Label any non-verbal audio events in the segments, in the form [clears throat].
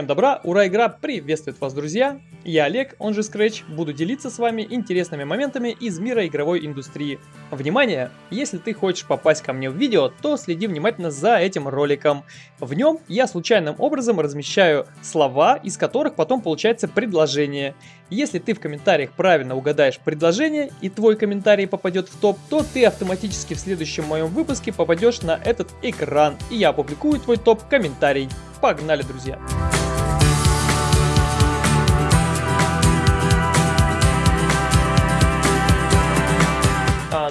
Всем добра, ура, игра приветствует вас, друзья! Я Олег, он же Scratch, буду делиться с вами интересными моментами из мира игровой индустрии. Внимание! Если ты хочешь попасть ко мне в видео, то следи внимательно за этим роликом. В нем я случайным образом размещаю слова, из которых потом получается предложение. Если ты в комментариях правильно угадаешь предложение и твой комментарий попадет в топ, то ты автоматически в следующем моем выпуске попадешь на этот экран, и я опубликую твой топ-комментарий. Погнали, друзья!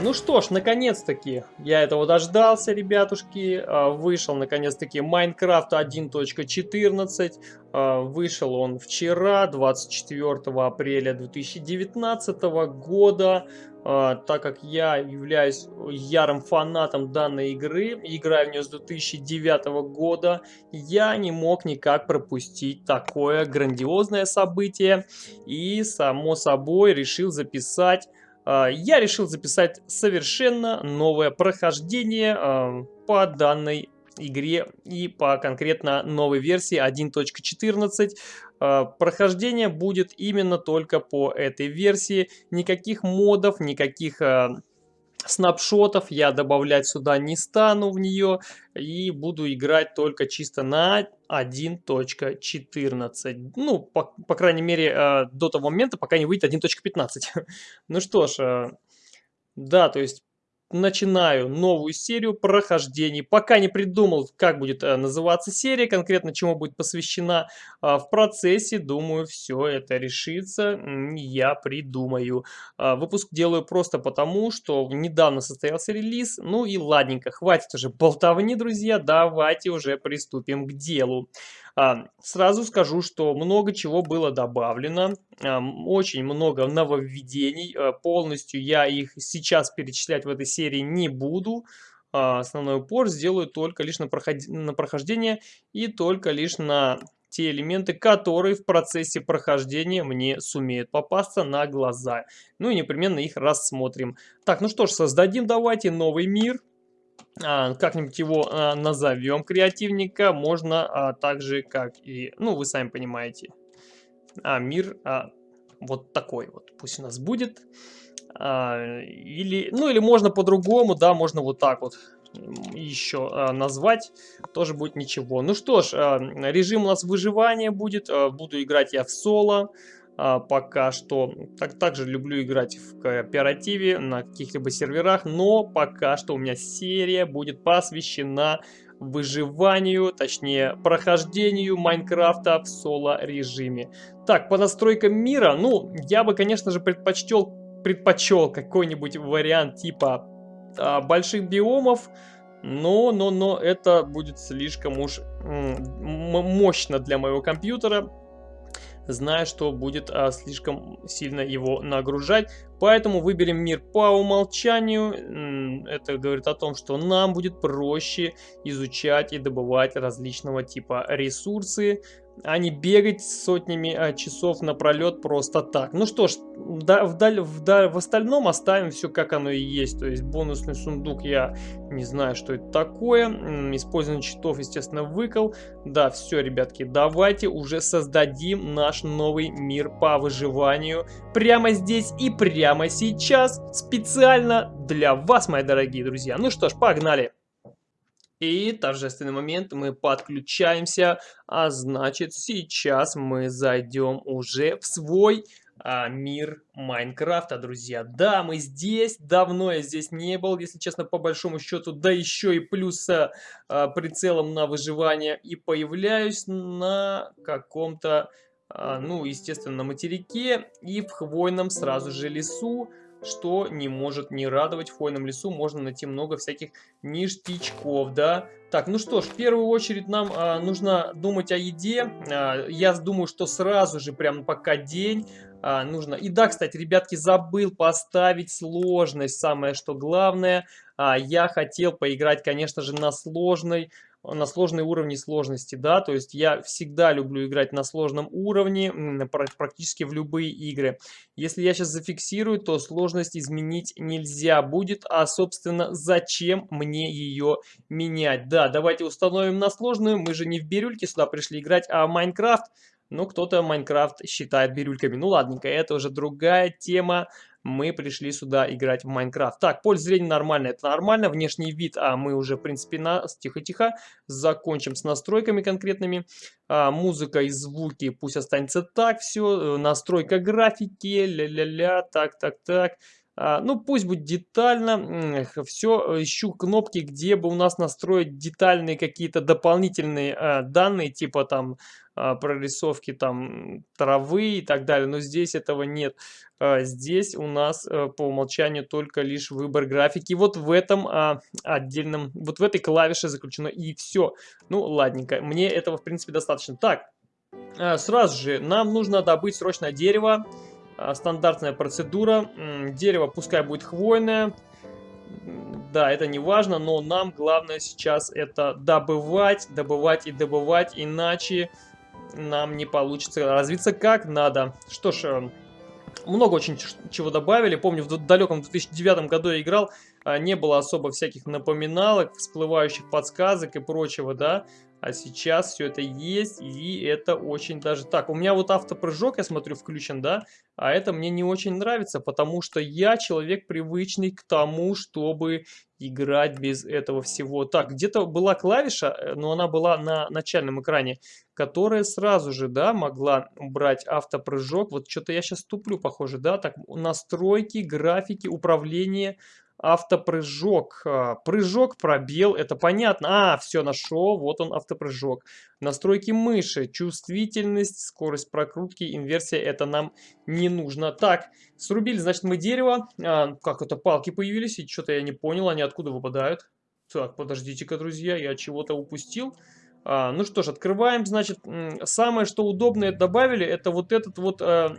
Ну что ж, наконец-таки, я этого дождался, ребятушки. А, вышел, наконец-таки, Minecraft 1.14. А, вышел он вчера, 24 апреля 2019 года. А, так как я являюсь ярым фанатом данной игры, играю в нее с 2009 года, я не мог никак пропустить такое грандиозное событие. И, само собой, решил записать я решил записать совершенно новое прохождение а, по данной игре и по конкретно новой версии 1.14. А, прохождение будет именно только по этой версии. Никаких модов, никаких снапшотов я добавлять сюда не стану в нее и буду играть только чисто на 1.14. Ну, по, по крайней мере, э, до того момента, пока не выйдет 1.15. [laughs] ну что ж, э, да, то есть начинаю новую серию прохождений. Пока не придумал, как будет э, называться серия, конкретно чему будет посвящена. А, в процессе, думаю, все это решится, я придумаю. А, выпуск делаю просто потому, что недавно состоялся релиз. Ну и ладненько, хватит уже болтовни, друзья, давайте уже приступим к делу. А, сразу скажу, что много чего было добавлено, очень много нововведений, а, полностью я их сейчас перечислять в этой серии не буду. А, основной упор сделаю только лишь на, проход... на прохождение и только лишь на те элементы, которые в процессе прохождения мне сумеют попасться на глаза. Ну и непременно их рассмотрим. Так, ну что ж, создадим давайте новый мир. А, как-нибудь его а, назовем креативника, можно а, также как и, ну вы сами понимаете, мир вот такой вот, пусть у нас будет. Или, ну или можно по-другому, да, можно вот так вот еще назвать, тоже будет ничего. Ну что ж, режим у нас выживания будет, буду играть я в соло. А, пока что. Так, также люблю играть в кооперативе на каких-либо серверах, но пока что у меня серия будет посвящена выживанию, точнее прохождению Майнкрафта в соло режиме. Так, по настройкам мира, ну, я бы, конечно же, предпочтел, предпочел какой-нибудь вариант типа а, больших биомов, но, но, но это будет слишком уж мощно для моего компьютера зная, что будет а, слишком сильно его нагружать. Поэтому выберем мир по умолчанию. Это говорит о том, что нам будет проще изучать и добывать различного типа ресурсы, а не бегать сотнями а, часов напролет просто так. Ну что ж, да, вдаль, вдаль, в остальном оставим все как оно и есть. То есть бонусный сундук я не знаю, что это такое. Использование читов, естественно, выкол. Да, все, ребятки, давайте уже создадим наш новый мир по выживанию прямо здесь и прямо сейчас. Специально для вас, мои дорогие друзья. Ну что ж, погнали! И торжественный момент, мы подключаемся, а значит сейчас мы зайдем уже в свой а, мир Майнкрафта, друзья. Да, мы здесь, давно я здесь не был, если честно, по большому счету, да еще и плюс а, прицелом на выживание и появляюсь на каком-то, а, ну, естественно, на материке и в хвойном сразу же лесу что не может не радовать. В хвойном лесу можно найти много всяких ништячков, да. Так, ну что ж, в первую очередь нам а, нужно думать о еде. А, я думаю, что сразу же, прям пока день, а, нужно... И да, кстати, ребятки, забыл поставить сложность, самое что главное. А, я хотел поиграть, конечно же, на сложной на сложные уровни сложности, да, то есть я всегда люблю играть на сложном уровне, практически в любые игры. Если я сейчас зафиксирую, то сложность изменить нельзя будет, а, собственно, зачем мне ее менять? Да, давайте установим на сложную, мы же не в бирюльке сюда пришли играть, а в Майнкрафт. Ну, кто-то Майнкрафт считает бирюльками. Ну, ладненько, это уже другая тема мы пришли сюда играть в Майнкрафт. Так, поле зрения нормально, это нормально. Внешний вид, а мы уже, в принципе, на тихо-тихо закончим с настройками конкретными. А, музыка и звуки пусть останется так все. Э, настройка графики, ля-ля-ля, так-так-так. А, ну, пусть будет детально. Все, ищу кнопки, где бы у нас настроить детальные какие-то дополнительные а, данные, типа там а, прорисовки там травы и так далее. Но здесь этого нет. А, здесь у нас а, по умолчанию только лишь выбор графики. Вот в этом отдельном, вот в этой клавише заключено и все. Ну, ладненько. Мне этого, в принципе, достаточно. Так, сразу же нам нужно добыть срочно дерево. А, стандартная процедура. Дерево пускай будет хвойное. Да, это не важно, но нам главное сейчас это добывать, добывать и добывать, иначе нам не получится развиться как надо. Что ж, э, много очень чего добавили. Помню, в далеком 2009 году я играл, а, не было особо всяких напоминалок, всплывающих подсказок и прочего, да. А сейчас все это есть, и это очень даже... Так, у меня вот автопрыжок, я смотрю, включен, да? А это мне не очень нравится, потому что я человек привычный к тому, чтобы играть без этого всего. Так, где-то была клавиша, э, но она была на начальном экране, которая сразу же, да, могла брать автопрыжок. Вот что-то я сейчас туплю, похоже, да? Так, настройки, графики, управление автопрыжок. А, прыжок, пробел, это понятно. А, все, нашел, вот он автопрыжок. Настройки мыши, чувствительность, скорость прокрутки, инверсия, это нам не нужно. Так, срубили, значит, мы дерево. А, как это, палки появились, и что-то я не понял, они откуда выпадают. Так, подождите-ка, друзья, я чего-то упустил. А, ну что ж, открываем, значит, самое что удобное добавили, это вот этот вот э,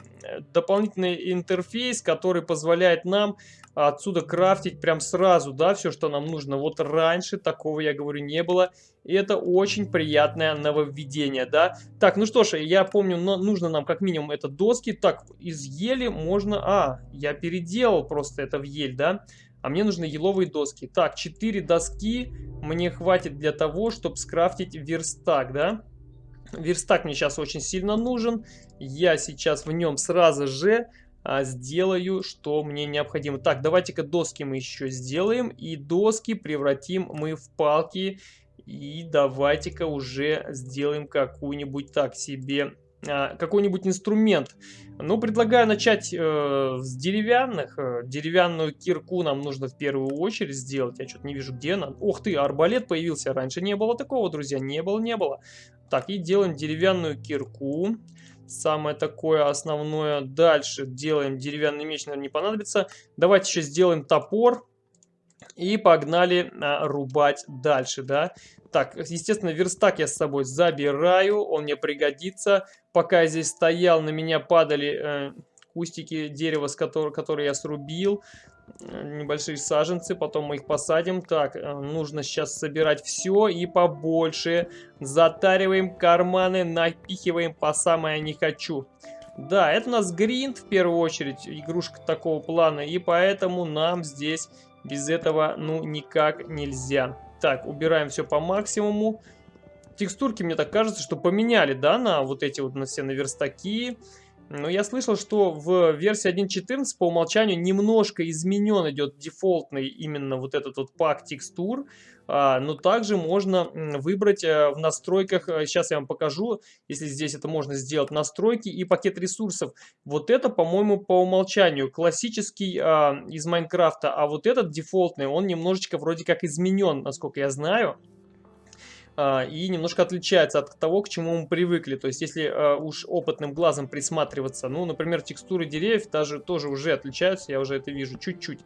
дополнительный интерфейс, который позволяет нам отсюда крафтить прям сразу, да, все, что нам нужно. Вот раньше такого, я говорю, не было. И это очень приятное нововведение, да. Так, ну что ж, я помню, но нужно нам как минимум это доски. Так, из ели можно... А, я переделал просто это в ель, да. А мне нужны еловые доски. Так, 4 доски мне хватит для того, чтобы скрафтить верстак, да. Верстак мне сейчас очень сильно нужен. Я сейчас в нем сразу же а, сделаю, что мне необходимо. Так, давайте-ка доски мы еще сделаем. И доски превратим мы в палки. И давайте-ка уже сделаем какую-нибудь так себе какой-нибудь инструмент. Ну, предлагаю начать э, с деревянных. Э, деревянную кирку нам нужно в первую очередь сделать. Я что-то не вижу, где она. Ух ты, арбалет появился. Раньше не было такого, друзья. Не было, не было. Так, и делаем деревянную кирку. Самое такое основное. Дальше делаем деревянный меч, наверное, не понадобится. Давайте еще сделаем топор. И погнали а, рубать дальше, да. Так, естественно, верстак я с собой забираю, он мне пригодится. Пока я здесь стоял, на меня падали э, кустики дерева, с которого, которые я срубил. Небольшие саженцы, потом мы их посадим. Так, э, нужно сейчас собирать все и побольше. Затариваем карманы, напихиваем по самое не хочу. Да, это у нас гринд в первую очередь, игрушка такого плана, и поэтому нам здесь без этого ну никак нельзя. Так, убираем все по максимуму. Текстурки, мне так кажется, что поменяли, да, на вот эти вот на все на верстаки. Но я слышал, что в версии 1.14 по умолчанию немножко изменен идет дефолтный именно вот этот вот пак текстур. А, но также можно выбрать э, в настройках, сейчас э, я вам покажу, если здесь это можно сделать, настройки и пакет ресурсов. Вот это, по-моему, по умолчанию классический а, из Майнкрафта, а вот этот дефолтный, он немножечко вроде как изменен, насколько я знаю а, и немножко отличается от того, к чему мы привыкли. То есть, если уж опытным глазом присматриваться, ну, например, текстуры деревьев даже тоже уже отличаются, я уже это вижу чуть-чуть.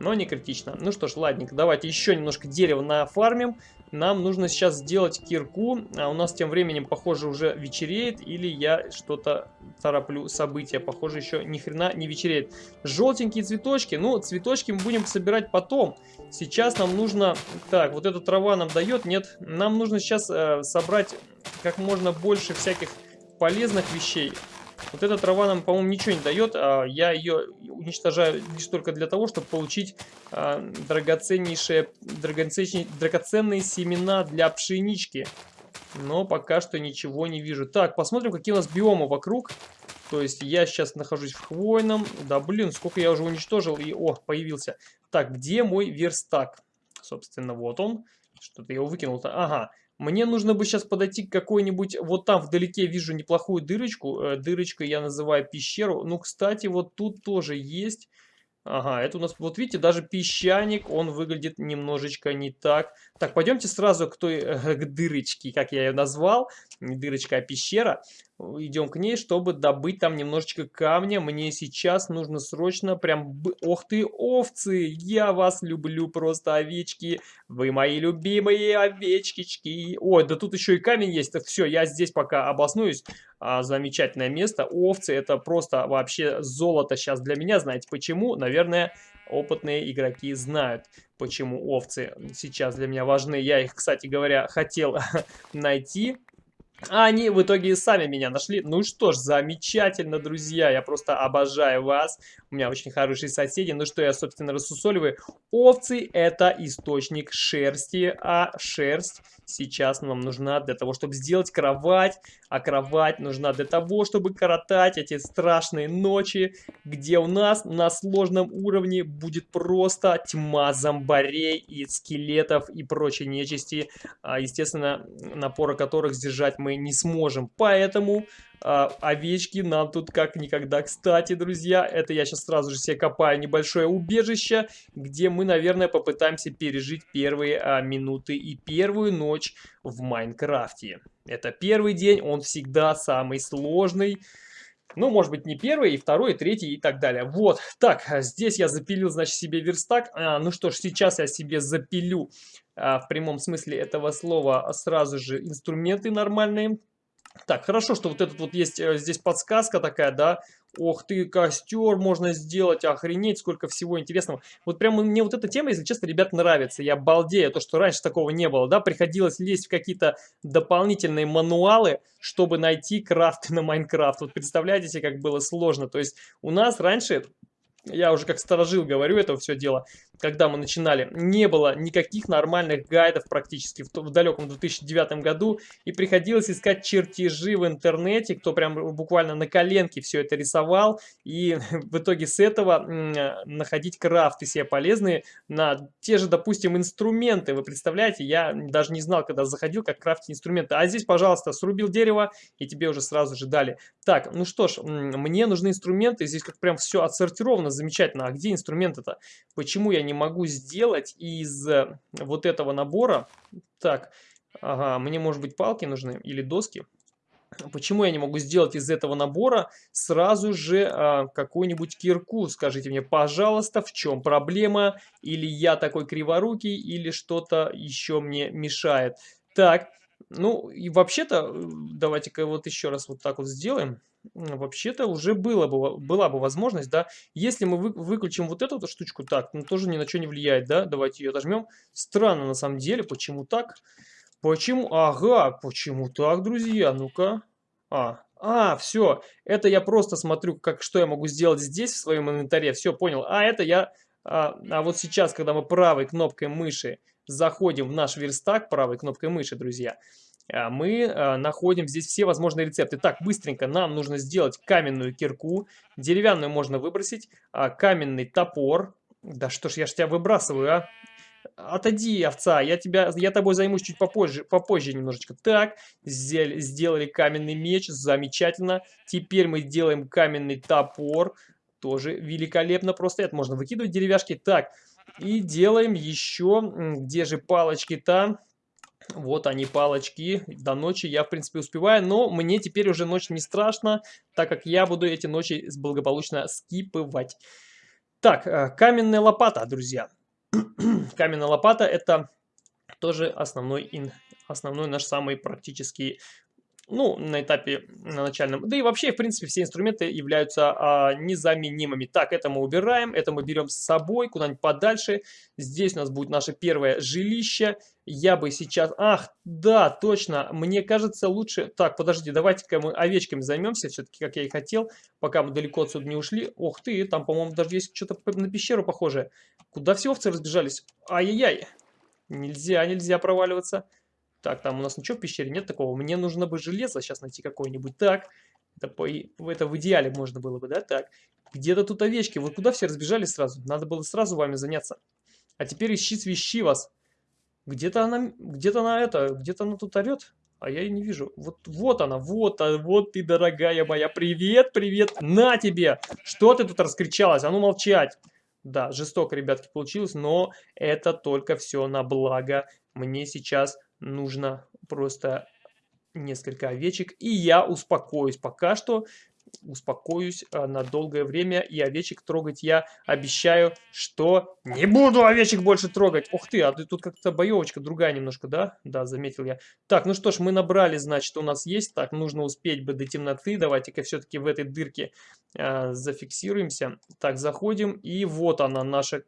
Но не критично. Ну что ж, ладненько, давайте еще немножко дерева нафармим. Нам нужно сейчас сделать кирку, а у нас тем временем, похоже, уже вечереет, или я что-то тороплю события. Похоже, еще ни хрена не вечереет. Желтенькие цветочки, ну, цветочки мы будем собирать потом. Сейчас нам нужно... Так, вот эта трава нам дает? Нет. Нам нужно сейчас э, собрать как можно больше всяких полезных вещей. Вот эта трава нам, по-моему, ничего не дает. А я ее уничтожаю лишь только для того, чтобы получить а, драгоценнейшие, драгоценные, драгоценные семена для пшенички. Но пока что ничего не вижу. Так, посмотрим, какие у нас биомы вокруг. То есть я сейчас нахожусь в хвойном. Да блин, сколько я уже уничтожил. И, о, появился. Так, где мой верстак? Собственно, вот он. Что-то я его выкинул-то. Ага. Мне нужно бы сейчас подойти к какой-нибудь... Вот там вдалеке вижу неплохую дырочку. Э, дырочкой я называю пещеру. Ну, кстати, вот тут тоже есть... Ага, это у нас, вот видите, даже песчаник, он выглядит немножечко не так. Так, пойдемте сразу к той, э, к дырочке, как я ее назвал. Не дырочка, а пещера идем к ней, чтобы добыть там немножечко камня. Мне сейчас нужно срочно прям... Ох ты, овцы! Я вас люблю просто, овечки! Вы мои любимые овечки. Ой, да тут еще и камень есть. Так все, я здесь пока обоснуюсь. А, замечательное место. Овцы это просто вообще золото сейчас для меня. Знаете почему? Наверное, опытные игроки знают, почему овцы сейчас для меня важны. Я их, кстати говоря, хотел [laughs] найти а они в итоге сами меня нашли. Ну что ж, замечательно, друзья. Я просто обожаю вас. У меня очень хорошие соседи. Ну что я, собственно, рассусоливаю. Овцы – это источник шерсти, а шерсть сейчас нам нужна для того, чтобы сделать кровать. А кровать нужна для того, чтобы коротать эти страшные ночи, где у нас на сложном уровне будет просто тьма зомбарей и скелетов и прочей нечисти. А, естественно, напора которых сдержать мы не сможем. Поэтому а, овечки нам тут как никогда кстати, друзья. Это я сейчас сразу же себе копаю небольшое убежище, где мы, наверное, попытаемся пережить первые а, минуты и первую ночь в Майнкрафте. Это первый день, он всегда самый сложный. Ну, может быть, не первый, и второй, и третий, и так далее. Вот, так, здесь я запилил, значит, себе верстак. А, ну что ж, сейчас я себе запилю а, в прямом смысле этого слова сразу же инструменты нормальные. Так, хорошо, что вот этот вот есть э, здесь подсказка такая, да. Ох ты, костер можно сделать, охренеть, сколько всего интересного. Вот прямо мне вот эта тема, если честно, ребят, нравится. Я балдею, то, что раньше такого не было, да. Приходилось лезть в какие-то дополнительные мануалы, чтобы найти крафт на Майнкрафт. Вот представляете себе, как было сложно. То есть у нас раньше я уже как сторожил говорю это все дело, когда мы начинали, не было никаких нормальных гайдов практически в, в далеком 2009 году, и приходилось искать чертежи в интернете, кто прям буквально на коленке все это рисовал, и [laughs] в итоге с этого находить крафты себе полезные на те же, допустим, инструменты. Вы представляете, я даже не знал, когда заходил, как крафтить инструменты. А здесь, пожалуйста, срубил дерево, и тебе уже сразу же дали. Так, ну что ж, мне нужны инструменты, здесь как прям все отсортировано замечательно. А где инструменты-то? Почему я не могу сделать из э, вот этого набора? Так, ага, мне может быть палки нужны или доски? Почему я не могу сделать из этого набора сразу же а, какую-нибудь кирку? Скажите мне, пожалуйста, в чем проблема? Или я такой криворукий, или что-то еще мне мешает? Так, ну и вообще-то, э, давайте-ка вот еще раз вот так вот сделаем вообще-то уже было бы, была бы возможность, да, если мы вы, выключим вот эту вот штучку, так, ну тоже ни на что не влияет, да, давайте ее отожмем. Странно на самом деле, почему так? Почему? Ага, почему так, друзья? Ну-ка. А, а, все, это я просто смотрю, как, что я могу сделать здесь, в своем инвентаре, все, понял. А, это я, а, а вот сейчас, когда мы правой кнопкой мыши заходим в наш верстак, правой кнопкой мыши, друзья, мы а, находим здесь все возможные рецепты. Так, быстренько нам нужно сделать каменную кирку, деревянную можно выбросить, а, каменный топор. Да что ж, я ж тебя выбрасываю, а? Отойди, овца, я, тебя, я тобой займусь чуть попозже, попозже немножечко. Так, сделали каменный меч, замечательно. Теперь мы делаем каменный топор, тоже великолепно просто. Это можно выкидывать деревяшки. Так, и делаем еще, где же палочки-то? Вот они, палочки. До ночи я, в принципе, успеваю. Но мне теперь уже ночь не страшно, так как я буду эти ночи благополучно скипывать. Так, э, каменная лопата, друзья. [clears throat] каменная лопата это тоже основной, основной наш самый практический ну, на этапе на начальном. Да и вообще, в принципе, все инструменты являются а, незаменимыми. Так, это мы убираем, это мы берем с собой куда-нибудь подальше. Здесь у нас будет наше первое жилище. Я бы сейчас... Ах, да, точно, мне кажется лучше... Так, подожди, давайте-ка мы овечками займемся, все-таки, как я и хотел, пока мы далеко отсюда не ушли. Ох ты, там, по-моему, даже есть что-то на пещеру похожее. Куда все овцы разбежались? Ай-яй-яй. Нельзя, нельзя проваливаться. Так, там у нас ничего в пещере нет такого. Мне нужно бы железо сейчас найти какое-нибудь. Так, это, по, это в идеале можно было бы, да? Так, где-то тут овечки. Вы куда все разбежались сразу? Надо было сразу вами заняться. А теперь ищи свищи вас. Где-то она, где-то она это, где-то она тут орет. А я ее не вижу. Вот, вот она, вот, а, вот ты, дорогая моя. Привет, привет. На тебе. Что ты тут раскричалась? А ну молчать. Да, жестоко, ребятки, получилось, но это только все на благо. Мне сейчас нужно просто несколько овечек, и я успокоюсь. Пока что успокоюсь а, на долгое время, и овечек трогать я обещаю, что не буду овечек больше трогать. Ух ты, а ты тут как-то боевочка другая немножко, да? Да, заметил я. Так, ну что ж, мы набрали, значит, у нас есть. Так, нужно успеть бы до темноты. Давайте-ка все-таки в этой дырке э, зафиксируемся. Так, заходим, и вот она наша...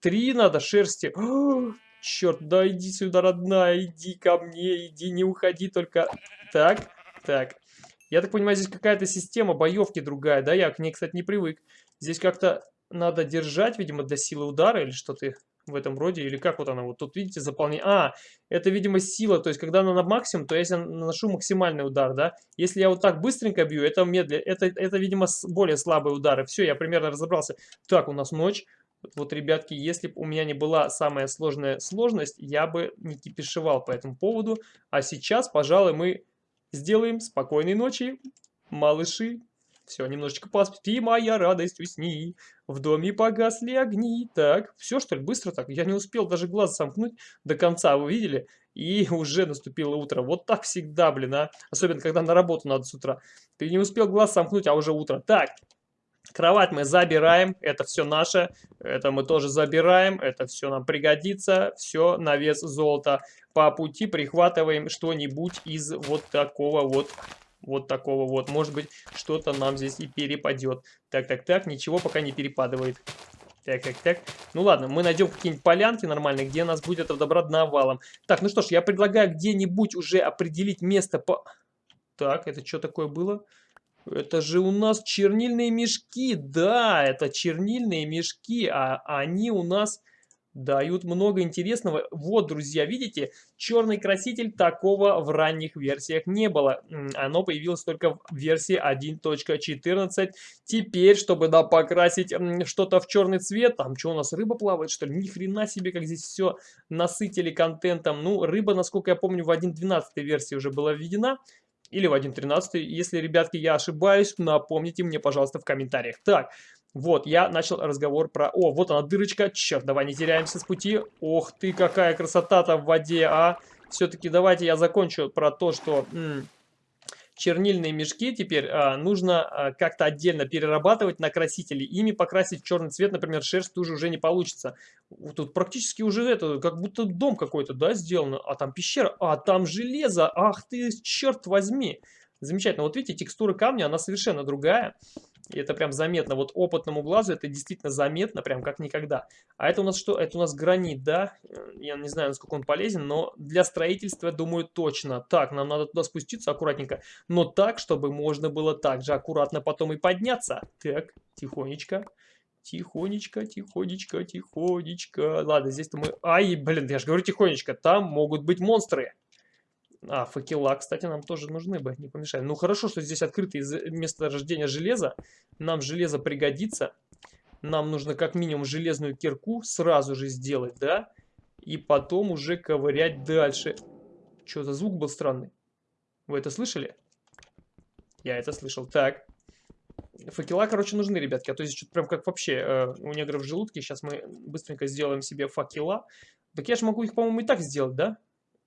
Три надо шерсти. [gasps] Черт, да иди сюда, родная, иди ко мне, иди, не уходи только. Так, так. Я так понимаю, здесь какая-то система боевки другая, да? Я к ней, кстати, не привык. Здесь как-то надо держать, видимо, для силы удара или что-то в этом роде. Или как вот она вот тут, видите, заполнение. А, это, видимо, сила. То есть, когда она на максимум, то я наношу максимальный удар, да? Если я вот так быстренько бью, это медленно. Это, это видимо, более слабые удары. Все, я примерно разобрался. Так, у нас ночь. Вот, ребятки, если бы у меня не была самая сложная сложность, я бы не кипишевал по этому поводу. А сейчас, пожалуй, мы сделаем спокойной ночи, малыши. Все, немножечко поспи, моя радость, усни. В доме погасли огни. Так, все что ли, быстро так? Я не успел даже глаз сомкнуть до конца, вы видели? И [laughs] уже наступило утро. Вот так всегда, блин, а. Особенно, когда на работу надо с утра. Ты не успел глаз сомкнуть, а уже утро. Так, Кровать мы забираем, это все наше, это мы тоже забираем, это все нам пригодится, все на вес золота. По пути прихватываем что-нибудь из вот такого вот, вот такого вот. Может быть, что-то нам здесь и перепадет. Так, так, так, ничего пока не перепадывает. Так, так, так. Ну ладно, мы найдем какие-нибудь полянки нормальные, где нас будет этого добра навалом. Так, ну что ж, я предлагаю где-нибудь уже определить место по... Так, это что такое было? Это же у нас чернильные мешки. Да, это чернильные мешки, а они у нас дают много интересного. Вот, друзья, видите, черный краситель такого в ранних версиях не было. Оно появилось только в версии 1.14. Теперь, чтобы да, покрасить что-то в черный цвет, там что у нас, рыба плавает, что ли? Ни хрена себе, как здесь все насытили контентом. Ну, рыба, насколько я помню, в 1.12 версии уже была введена или в 1.13. Если, ребятки, я ошибаюсь, напомните мне, пожалуйста, в комментариях. Так, вот, я начал разговор про... О, вот она дырочка. Черт, давай не теряемся с пути. Ох ты, какая красота-то в воде, а. Все-таки давайте я закончу про то, что чернильные мешки теперь а, нужно а, как-то отдельно перерабатывать на красители. Ими покрасить черный цвет, например, шерсть тоже уже не получится. Тут практически уже это, как будто дом какой-то, да, сделано. А там пещера, а там железо, ах ты, черт возьми. Замечательно. Вот видите, текстура камня, она совершенно другая. И это прям заметно. Вот опытному глазу это действительно заметно, прям как никогда. А это у нас что? Это у нас гранит, да? Я не знаю, насколько он полезен, но для строительства, думаю, точно. Так, нам надо туда спуститься аккуратненько. Но так, чтобы можно было так же аккуратно потом и подняться. Так, тихонечко. Тихонечко, тихонечко, тихонечко. Ладно, здесь-то мы... Ай, блин, я же говорю тихонечко. Там могут быть монстры. А, факела, кстати, нам тоже нужны бы, не помешали. Ну, хорошо, что здесь открытое месторождение железа. Нам железо пригодится. Нам нужно как минимум железную кирку сразу же сделать, да? И потом уже ковырять дальше. Что за звук был странный? Вы это слышали? Я это слышал. Так. Факела, короче, нужны, ребятки. А то здесь что-то прям как вообще э, у негров в желудке. Сейчас мы быстренько сделаем себе факела. Так я же могу их, по-моему, и так сделать, да?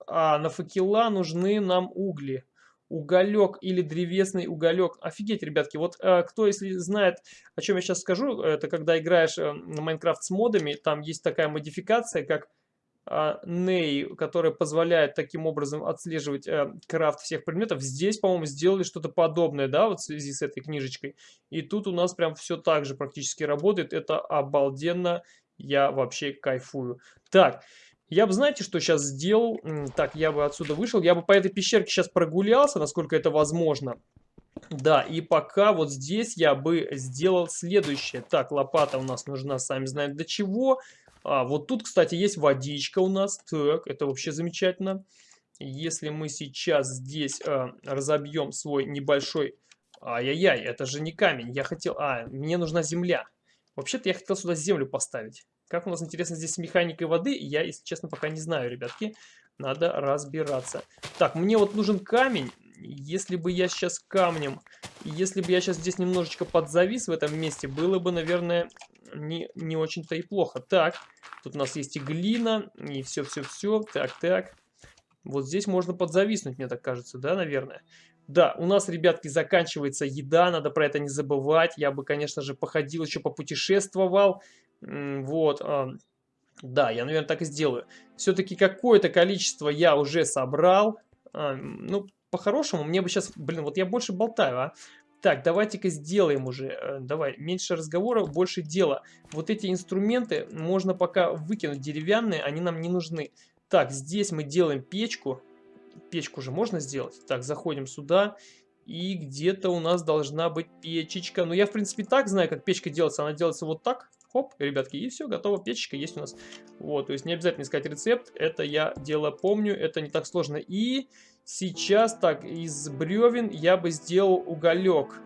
А на факела нужны нам угли. уголек или древесный уголек. Офигеть, ребятки, вот э, кто, если знает, о чем я сейчас скажу, это когда играешь э, на Майнкрафт с модами, там есть такая модификация, как а, Ней, которая позволяет таким образом отслеживать э, крафт всех предметов. Здесь, по-моему, сделали что-то подобное, да, вот в связи с этой книжечкой. И тут у нас прям все так же практически работает. Это обалденно. Я вообще кайфую. Так, я бы, знаете, что сейчас сделал? Так, я бы отсюда вышел. Я бы по этой пещерке сейчас прогулялся, насколько это возможно. Да, и пока вот здесь я бы сделал следующее. Так, лопата у нас нужна, сами знаем для чего. А, вот тут, кстати, есть водичка у нас. Так, это вообще замечательно. Если мы сейчас здесь а, разобьем свой небольшой... Ай-яй-яй, это же не камень. Я хотел... А, мне нужна земля. Вообще-то я хотел сюда землю поставить. Как у нас, интересно, здесь с механикой воды, я, если честно, пока не знаю, ребятки. Надо разбираться. Так, мне вот нужен камень. Если бы я сейчас камнем... Если бы я сейчас здесь немножечко подзавис в этом месте, было бы, наверное, не, не очень-то и плохо. Так, тут у нас есть и глина, и все-все-все. Так, так. Вот здесь можно подзависнуть, мне так кажется, да, наверное? Да, у нас, ребятки, заканчивается еда, надо про это не забывать. Я бы, конечно же, походил, еще попутешествовал. Вот, а, да, я, наверное, так и сделаю. Все-таки какое-то количество я уже собрал. А, ну, по-хорошему, мне бы сейчас... Блин, вот я больше болтаю, а. Так, давайте-ка сделаем уже. Э, давай, меньше разговоров, больше дела. Вот эти инструменты можно пока выкинуть деревянные, они нам не нужны. Так, здесь мы делаем печку. Печку же можно сделать. Так, заходим сюда. И где-то у нас должна быть печечка. Ну, я, в принципе, так знаю, как печка делается. Она делается вот так. Хоп, ребятки, и все, готово, печечка есть у нас. Вот, то есть не обязательно искать рецепт. Это я дело помню, это не так сложно. И Сейчас так, из бревен я бы сделал уголек.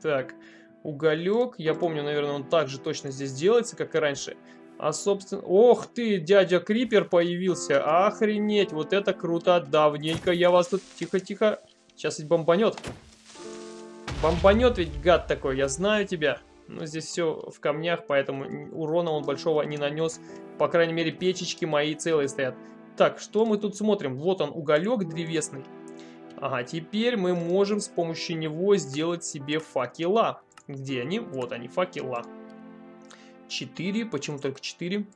Так, уголек. Я помню, наверное, он также точно здесь делается, как и раньше. А, собственно... Ох ты, дядя Крипер появился. Охренеть, вот это круто. Давненько я вас тут... Тихо-тихо. Сейчас ведь бомбанет. Бомбанет ведь гад такой, я знаю тебя. Но здесь все в камнях, поэтому урона он большого не нанес. По крайней мере, печечки мои целые стоят. Так, что мы тут смотрим? Вот он, уголек древесный. Ага, теперь мы можем с помощью него сделать себе факела. Где они? Вот они, факела. 4, почему только 4?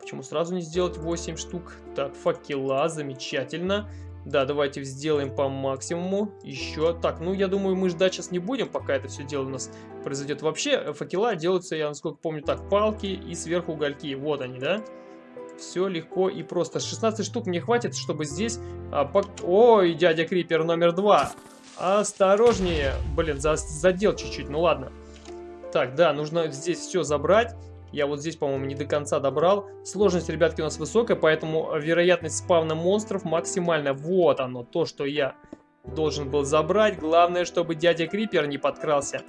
Почему сразу не сделать 8 штук? Так, факела, замечательно. Да, давайте сделаем по максимуму. Еще. Так, ну я думаю, мы ждать сейчас не будем, пока это все дело у нас произойдет. Вообще, факела делаются, я насколько помню, так, палки и сверху угольки. Вот они, да? Все легко и просто. 16 штук мне хватит, чтобы здесь... А, по... Ой, дядя Крипер номер два. Осторожнее. Блин, за... задел чуть-чуть, ну ладно. Так, да, нужно здесь все забрать. Я вот здесь, по-моему, не до конца добрал. Сложность, ребятки, у нас высокая, поэтому вероятность спавна монстров максимальная. Вот оно, то, что я должен был забрать. Главное, чтобы дядя Крипер не подкрался.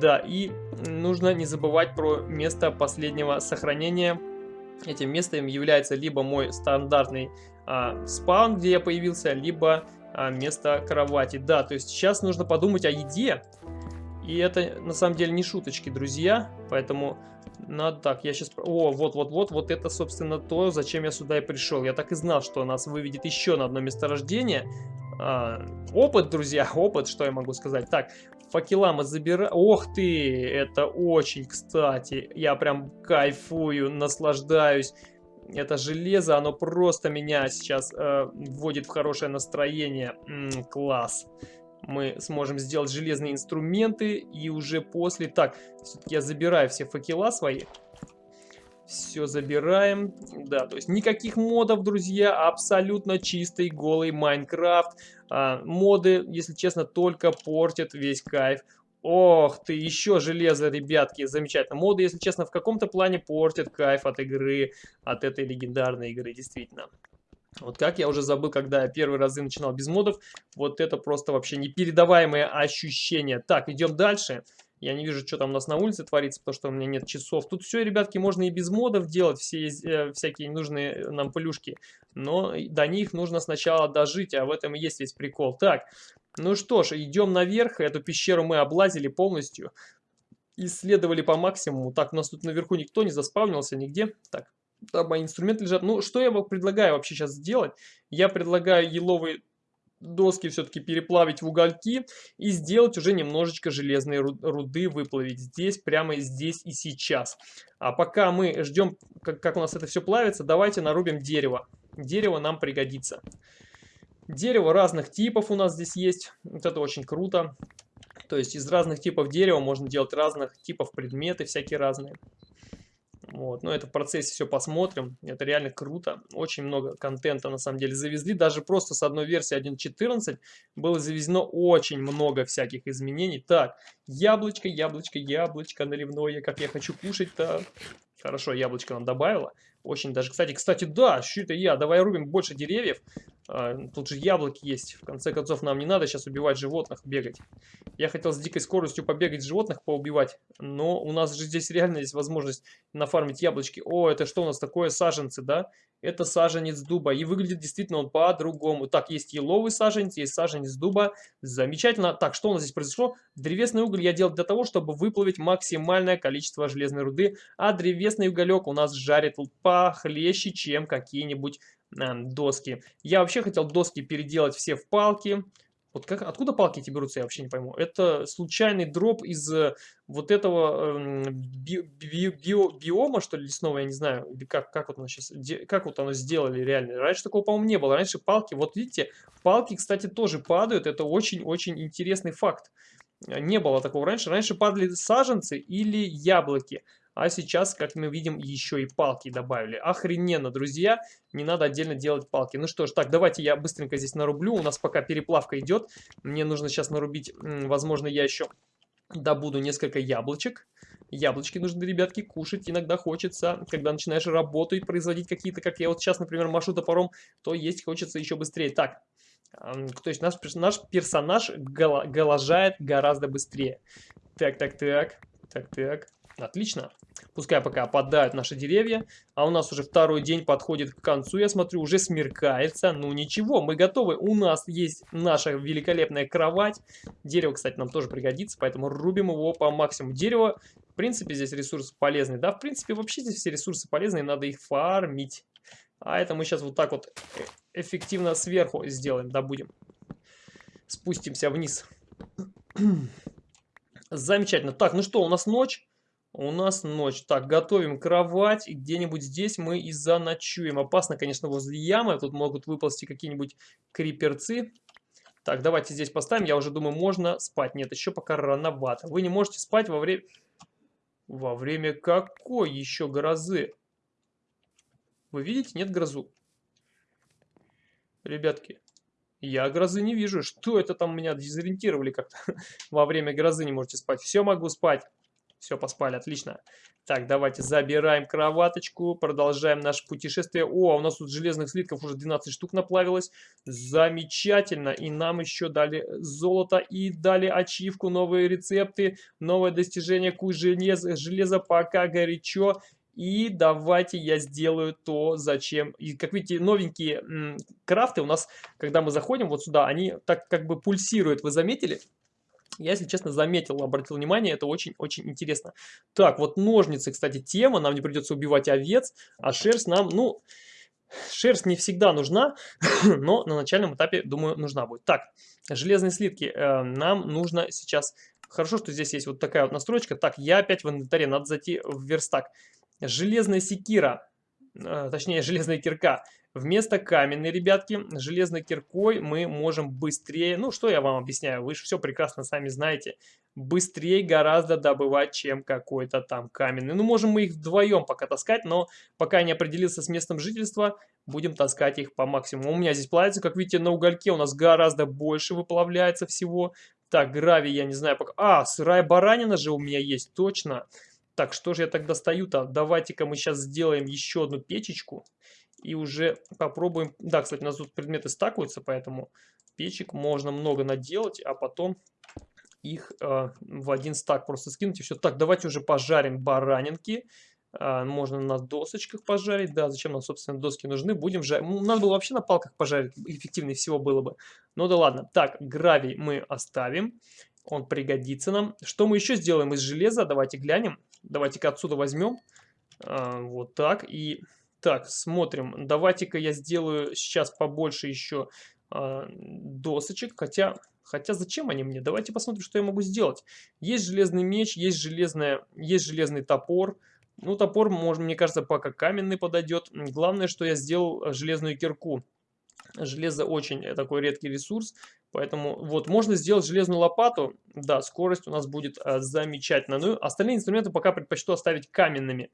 Да, и нужно не забывать про место последнего сохранения Этим местом является либо мой стандартный а, спаун, где я появился, либо а, место кровати. Да, то есть сейчас нужно подумать о еде. И это на самом деле не шуточки, друзья. Поэтому надо так, я сейчас... О, вот-вот-вот, вот это, собственно, то, зачем я сюда и пришел. Я так и знал, что нас выведет еще на одно месторождение. А, опыт, друзья, [laughs] опыт, что я могу сказать. Так, факела мы забираем. Ох ты, это очень кстати. Я прям кайфую, наслаждаюсь. Это железо, оно просто меня сейчас э, вводит в хорошее настроение. М -м, класс. Мы сможем сделать железные инструменты и уже после... Так, все-таки я забираю все факела свои. Все забираем. Да, то есть никаких модов, друзья. Абсолютно чистый, голый Майнкрафт. А, моды, если честно, только портят весь кайф. Ох ты, еще железо, ребятки, замечательно. Моды, если честно, в каком-то плане портят кайф от игры, от этой легендарной игры, действительно. Вот как я уже забыл, когда я первый разы начинал без модов, вот это просто вообще непередаваемое ощущение. Так, идем дальше. Я не вижу, что там у нас на улице творится, потому что у меня нет часов. Тут все, ребятки, можно и без модов делать, все э, всякие нужные нам плюшки. Но до них нужно сначала дожить, а в этом и есть весь прикол. Так, ну что ж, идем наверх. Эту пещеру мы облазили полностью. Исследовали по максимуму. Так, у нас тут наверху никто не заспавнился нигде. Так, там мои инструменты лежат. Ну, что я предлагаю вообще сейчас сделать? Я предлагаю еловый доски все-таки переплавить в угольки и сделать уже немножечко железной руды, выплавить здесь, прямо здесь и сейчас. А пока мы ждем, как, как у нас это все плавится, давайте нарубим дерево. Дерево нам пригодится. Дерево разных типов у нас здесь есть, вот это очень круто. То есть из разных типов дерева можно делать разных типов предметы, всякие разные. Вот. Но это в процессе все посмотрим. Это реально круто. Очень много контента на самом деле завезли. Даже просто с одной версии 1.14 было завезено очень много всяких изменений. Так, яблочко, яблочко, яблочко наливное. Как я хочу кушать-то. Хорошо, яблочко нам добавила. Очень даже, кстати, кстати, да, что это я? Давай рубим больше деревьев. А, тут же яблоки есть. В конце концов, нам не надо сейчас убивать животных, бегать. Я хотел с дикой скоростью побегать животных, поубивать. Но у нас же здесь реально есть возможность нафармить яблочки. О, это что у нас такое? Саженцы, да? Это саженец дуба. И выглядит действительно он по-другому. Так, есть еловый саженец, есть саженец дуба. Замечательно. Так, что у нас здесь произошло? Древесный уголь я делал для того, чтобы выплавить максимальное количество железной руды. А древесный уголек у нас жарит похлеще, чем какие-нибудь э, доски. Я вообще хотел доски переделать все в палки. Вот как, откуда палки эти берутся, я вообще не пойму. Это случайный дроп из э, вот этого э, би, би, био, биома, что ли, лесного, я не знаю, или как, как вот оно сейчас, как вот оно сделали реально. Раньше такого, по-моему, не было. Раньше палки, вот видите, палки, кстати, тоже падают. Это очень-очень интересный факт. Не было такого раньше. Раньше падали саженцы или яблоки. А сейчас, как мы видим, еще и палки добавили. Охрененно, друзья. Не надо отдельно делать палки. Ну что ж, так, давайте я быстренько здесь нарублю. У нас пока переплавка идет. Мне нужно сейчас нарубить, возможно, я еще добуду несколько яблочек. Яблочки нужны, ребятки, кушать иногда хочется. Когда начинаешь работу и производить какие-то, как я вот сейчас, например, машу топором, то есть хочется еще быстрее. Так, то есть наш, наш персонаж голожает гораздо быстрее. Так, так, так, так, так. Отлично. Пускай пока опадают наши деревья. А у нас уже второй день подходит к концу. Я смотрю, уже смеркается. Ну ничего, мы готовы. У нас есть наша великолепная кровать. Дерево, кстати, нам тоже пригодится, поэтому рубим его по максимуму. Дерево, в принципе, здесь ресурс полезный. Да, в принципе, вообще здесь все ресурсы полезные, надо их фармить. А это мы сейчас вот так вот эффективно сверху сделаем, добудем. Спустимся вниз. [clears throat] Замечательно. Так, ну что, у нас ночь. У нас ночь. Так, готовим кровать. И где-нибудь здесь мы и заночуем. Опасно, конечно, возле ямы. Тут могут выползти какие-нибудь криперцы. Так, давайте здесь поставим. Я уже думаю, можно спать. Нет, еще пока рановато. Вы не можете спать во время... Во время какой еще грозы? Вы видите? Нет грозу. Ребятки, я грозы не вижу. Что это там меня дезориентировали как-то? [laughs] Во время грозы не можете спать. Все могу спать. Все, поспали, отлично. Так, давайте забираем кроваточку, продолжаем наше путешествие. О, у нас тут железных слитков уже 12 штук наплавилось. Замечательно. И нам еще дали золото и дали ачивку, новые рецепты, новое достижение куй железа, железа пока горячо. И давайте я сделаю то, зачем. И как видите, новенькие крафты у нас, когда мы заходим вот сюда, они так как бы пульсируют. Вы заметили? Я, если честно, заметил, обратил внимание, это очень-очень интересно. Так, вот ножницы, кстати, тема, нам не придется убивать овец, а шерсть нам, ну, шерсть не всегда нужна, [laughs] но на начальном этапе, думаю, нужна будет. Так, железные слитки э, нам нужно сейчас... Хорошо, что здесь есть вот такая вот настройка. Так, я опять в инвентаре, надо зайти в верстак. Железная секира, э, точнее, железная кирка. Вместо каменной, ребятки, железной киркой мы можем быстрее, ну что я вам объясняю, вы же все прекрасно сами знаете, быстрее гораздо добывать, чем какой-то там каменный. Ну можем мы их вдвоем пока таскать, но пока не определился с местом жительства, будем таскать их по максимуму. У меня здесь плавится, как видите, на угольке у нас гораздо больше выплавляется всего. Так, гравий я не знаю пока. А, сырая баранина же у меня есть, точно. Так, что же я тогда стою-то? Давайте-ка мы сейчас сделаем еще одну печечку и уже попробуем... Да, кстати, у нас тут предметы стакуются, поэтому печек можно много наделать, а потом их э, в один стак просто скинуть и все. Так, давайте уже пожарим баранинки. Э, можно на досочках пожарить. Да, зачем нам, собственно, доски нужны? Будем жарить. Ну, надо было вообще на палках пожарить. Эффективнее всего было бы. Ну да ладно. Так, гравий мы оставим. Он пригодится нам. Что мы еще сделаем из железа? Давайте глянем. Давайте-ка отсюда возьмем. Э, вот так. И так, смотрим. Давайте-ка я сделаю сейчас побольше еще а, досочек, хотя... Хотя зачем они мне? Давайте посмотрим, что я могу сделать. Есть железный меч, есть, железная, есть железный топор. Ну, топор, может, мне кажется, пока каменный подойдет. Главное, что я сделал железную кирку. Железо очень такой редкий ресурс, поэтому вот можно сделать железную лопату, да, скорость у нас будет а, замечательно. Ну, остальные инструменты пока предпочту оставить каменными.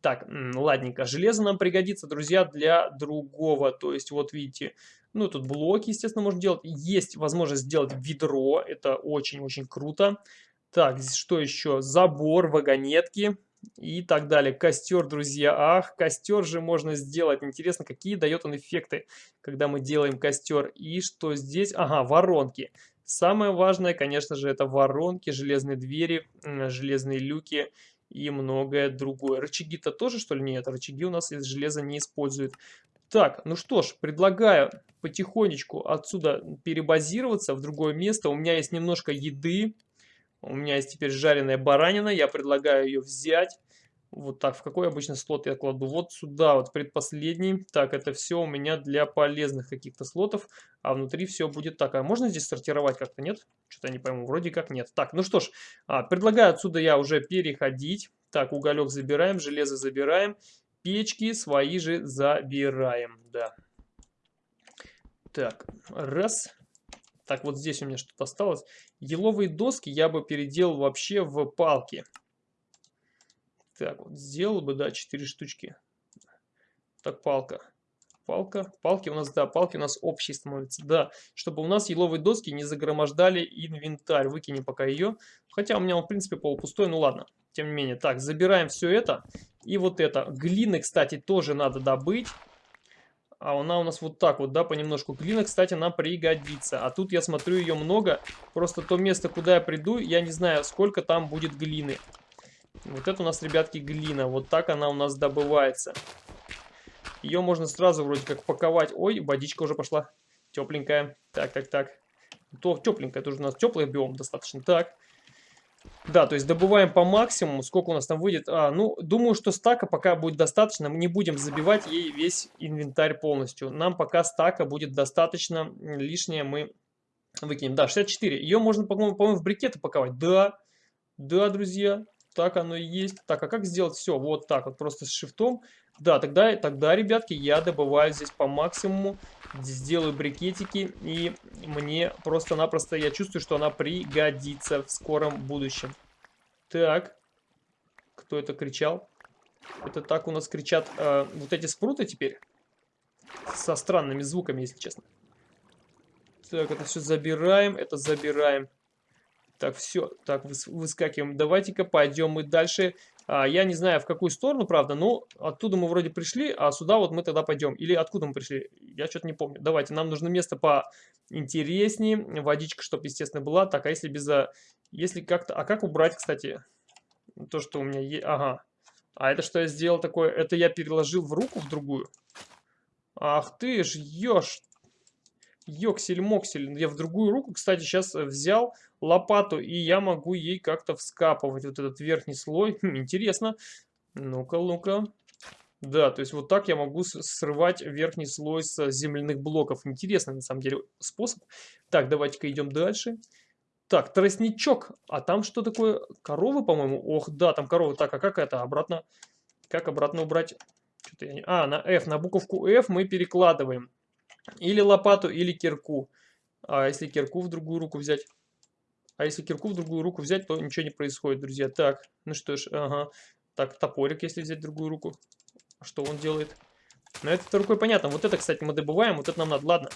Так, ладненько, железо нам пригодится, друзья, для другого, то есть вот видите, ну тут блоки, естественно, можно делать, есть возможность сделать ведро, это очень-очень круто. Так, что еще? Забор, вагонетки, и так далее. Костер, друзья. Ах, костер же можно сделать. Интересно, какие дает он эффекты, когда мы делаем костер. И что здесь? Ага, воронки. Самое важное, конечно же, это воронки, железные двери, железные люки и многое другое. Рычаги-то тоже, что ли, нет? Рычаги у нас из железа не используют. Так, ну что ж, предлагаю потихонечку отсюда перебазироваться в другое место. У меня есть немножко еды. У меня есть теперь жареная баранина, я предлагаю ее взять. Вот так, в какой обычно слот я кладу? Вот сюда, вот предпоследний. Так, это все у меня для полезных каких-то слотов, а внутри все будет так. А можно здесь сортировать как-то, нет? Что-то не пойму, вроде как нет. Так, ну что ж, а, предлагаю отсюда я уже переходить. Так, уголек забираем, железо забираем, печки свои же забираем, да. Так, раз. Так, вот здесь у меня что-то осталось. Еловые доски я бы переделал вообще в палки. Так, вот сделал бы, да, 4 штучки. Так, палка. Палка. Палки у нас, да, палки у нас общие становятся. Да, чтобы у нас еловые доски не загромождали инвентарь. Выкинем пока ее. Хотя у меня он, в принципе, полупустой, ну ладно. Тем не менее. Так, забираем все это. И вот это. Глины, кстати, тоже надо добыть. А она у нас вот так вот, да, понемножку. Глина, кстати, нам пригодится. А тут я смотрю ее много. Просто то место, куда я приду, я не знаю, сколько там будет глины. Вот это у нас, ребятки, глина. Вот так она у нас добывается. Ее можно сразу вроде как паковать. Ой, водичка уже пошла. Тепленькая. Так, так, так. То тепленькая, тоже у нас теплый биом достаточно. Так. Да, то есть добываем по максимуму. Сколько у нас там выйдет? А, ну, думаю, что стака пока будет достаточно. Мы не будем забивать ей весь инвентарь полностью. Нам пока стака будет достаточно. Лишнее мы выкинем. Да, 64. Ее можно, по-моему, по в брикеты паковать. Да, да, друзья, так оно и есть. Так, а как сделать все? Вот так вот, просто с шифтом. Да, тогда, тогда, ребятки, я добываю здесь по максимуму сделаю брикетики, и мне просто-напросто, я чувствую, что она пригодится в скором будущем. Так, кто это кричал? Это так у нас кричат э, вот эти спруты теперь? Со странными звуками, если честно. Так, это все забираем, это забираем. Так, все, так, выскакиваем. Давайте-ка пойдем мы дальше а, я не знаю, в какую сторону, правда, но оттуда мы вроде пришли, а сюда вот мы тогда пойдем. Или откуда мы пришли? Я что-то не помню. Давайте, нам нужно место поинтереснее. Водичка, чтобы, естественно, была. Так, а если без... Если как-то... А как убрать, кстати, то, что у меня есть? Ага. А это что я сделал такое? Это я переложил в руку в другую? Ах ты ж, ешь Йоксель-моксель. Я в другую руку, кстати, сейчас э, взял лопату, и я могу ей как-то вскапывать вот этот верхний слой. [laughs] Интересно. Ну-ка, ну-ка. Да, то есть вот так я могу срывать верхний слой с земляных блоков. Интересный, на самом деле, способ. Так, давайте-ка идем дальше. Так, тростничок. А там что такое? Коровы, по-моему? Ох, да, там коровы. Так, а как это обратно? Как обратно убрать? Я не... А, на F, на буковку F мы перекладываем. Или лопату, или кирку. А если кирку в другую руку взять? А если кирку в другую руку взять, то ничего не происходит, друзья. Так, ну что ж, ага. Так, топорик, если взять другую руку. Что он делает? Ну, это рукой понятно. Вот это, кстати, мы добываем, вот это нам надо. Ладно.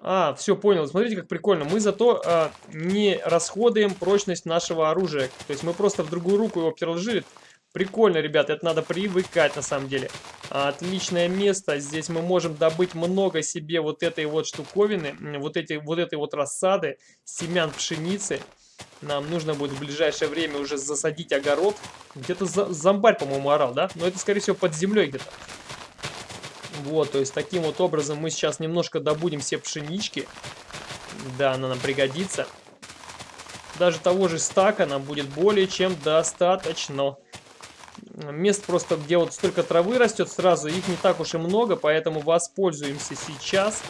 А, все, понял. Смотрите, как прикольно. Мы зато а, не расходуем прочность нашего оружия. То есть мы просто в другую руку его переложили. Прикольно, ребят, это надо привыкать на самом деле. Отличное место. Здесь мы можем добыть много себе вот этой вот штуковины, вот, эти, вот этой вот рассады, семян пшеницы. Нам нужно будет в ближайшее время уже засадить огород. Где-то за, зомбарь, по-моему, орал, да? Но это, скорее всего, под землей где-то. Вот, то есть таким вот образом мы сейчас немножко добудем все пшенички. Да, она нам пригодится. Даже того же стака нам будет более чем достаточно мест просто, где вот столько травы растет сразу, их не так уж и много, поэтому воспользуемся сейчас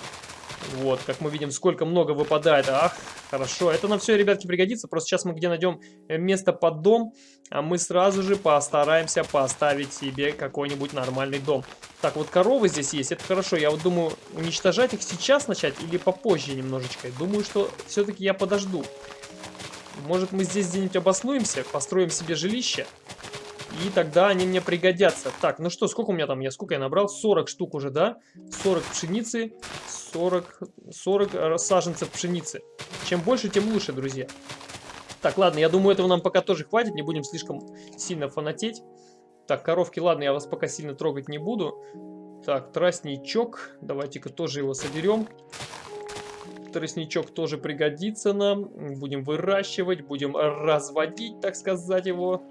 Вот, как мы видим, сколько много выпадает. Ах, хорошо. Это нам все, ребятки, пригодится. Просто сейчас мы где найдем место под дом, а мы сразу же постараемся поставить себе какой-нибудь нормальный дом. Так, вот коровы здесь есть, это хорошо. Я вот думаю, уничтожать их сейчас начать или попозже немножечко. Думаю, что все-таки я подожду. Может, мы здесь где-нибудь обоснуемся, построим себе жилище. И тогда они мне пригодятся. Так, ну что, сколько у меня там? Я сколько я набрал? 40 штук уже, да? 40 пшеницы, 40, 40 саженцев пшеницы. Чем больше, тем лучше, друзья. Так, ладно, я думаю, этого нам пока тоже хватит. Не будем слишком сильно фанатеть. Так, коровки, ладно, я вас пока сильно трогать не буду. Так, тростничок. Давайте-ка тоже его соберем. Тростничок тоже пригодится нам. Будем выращивать, будем разводить, так сказать, его.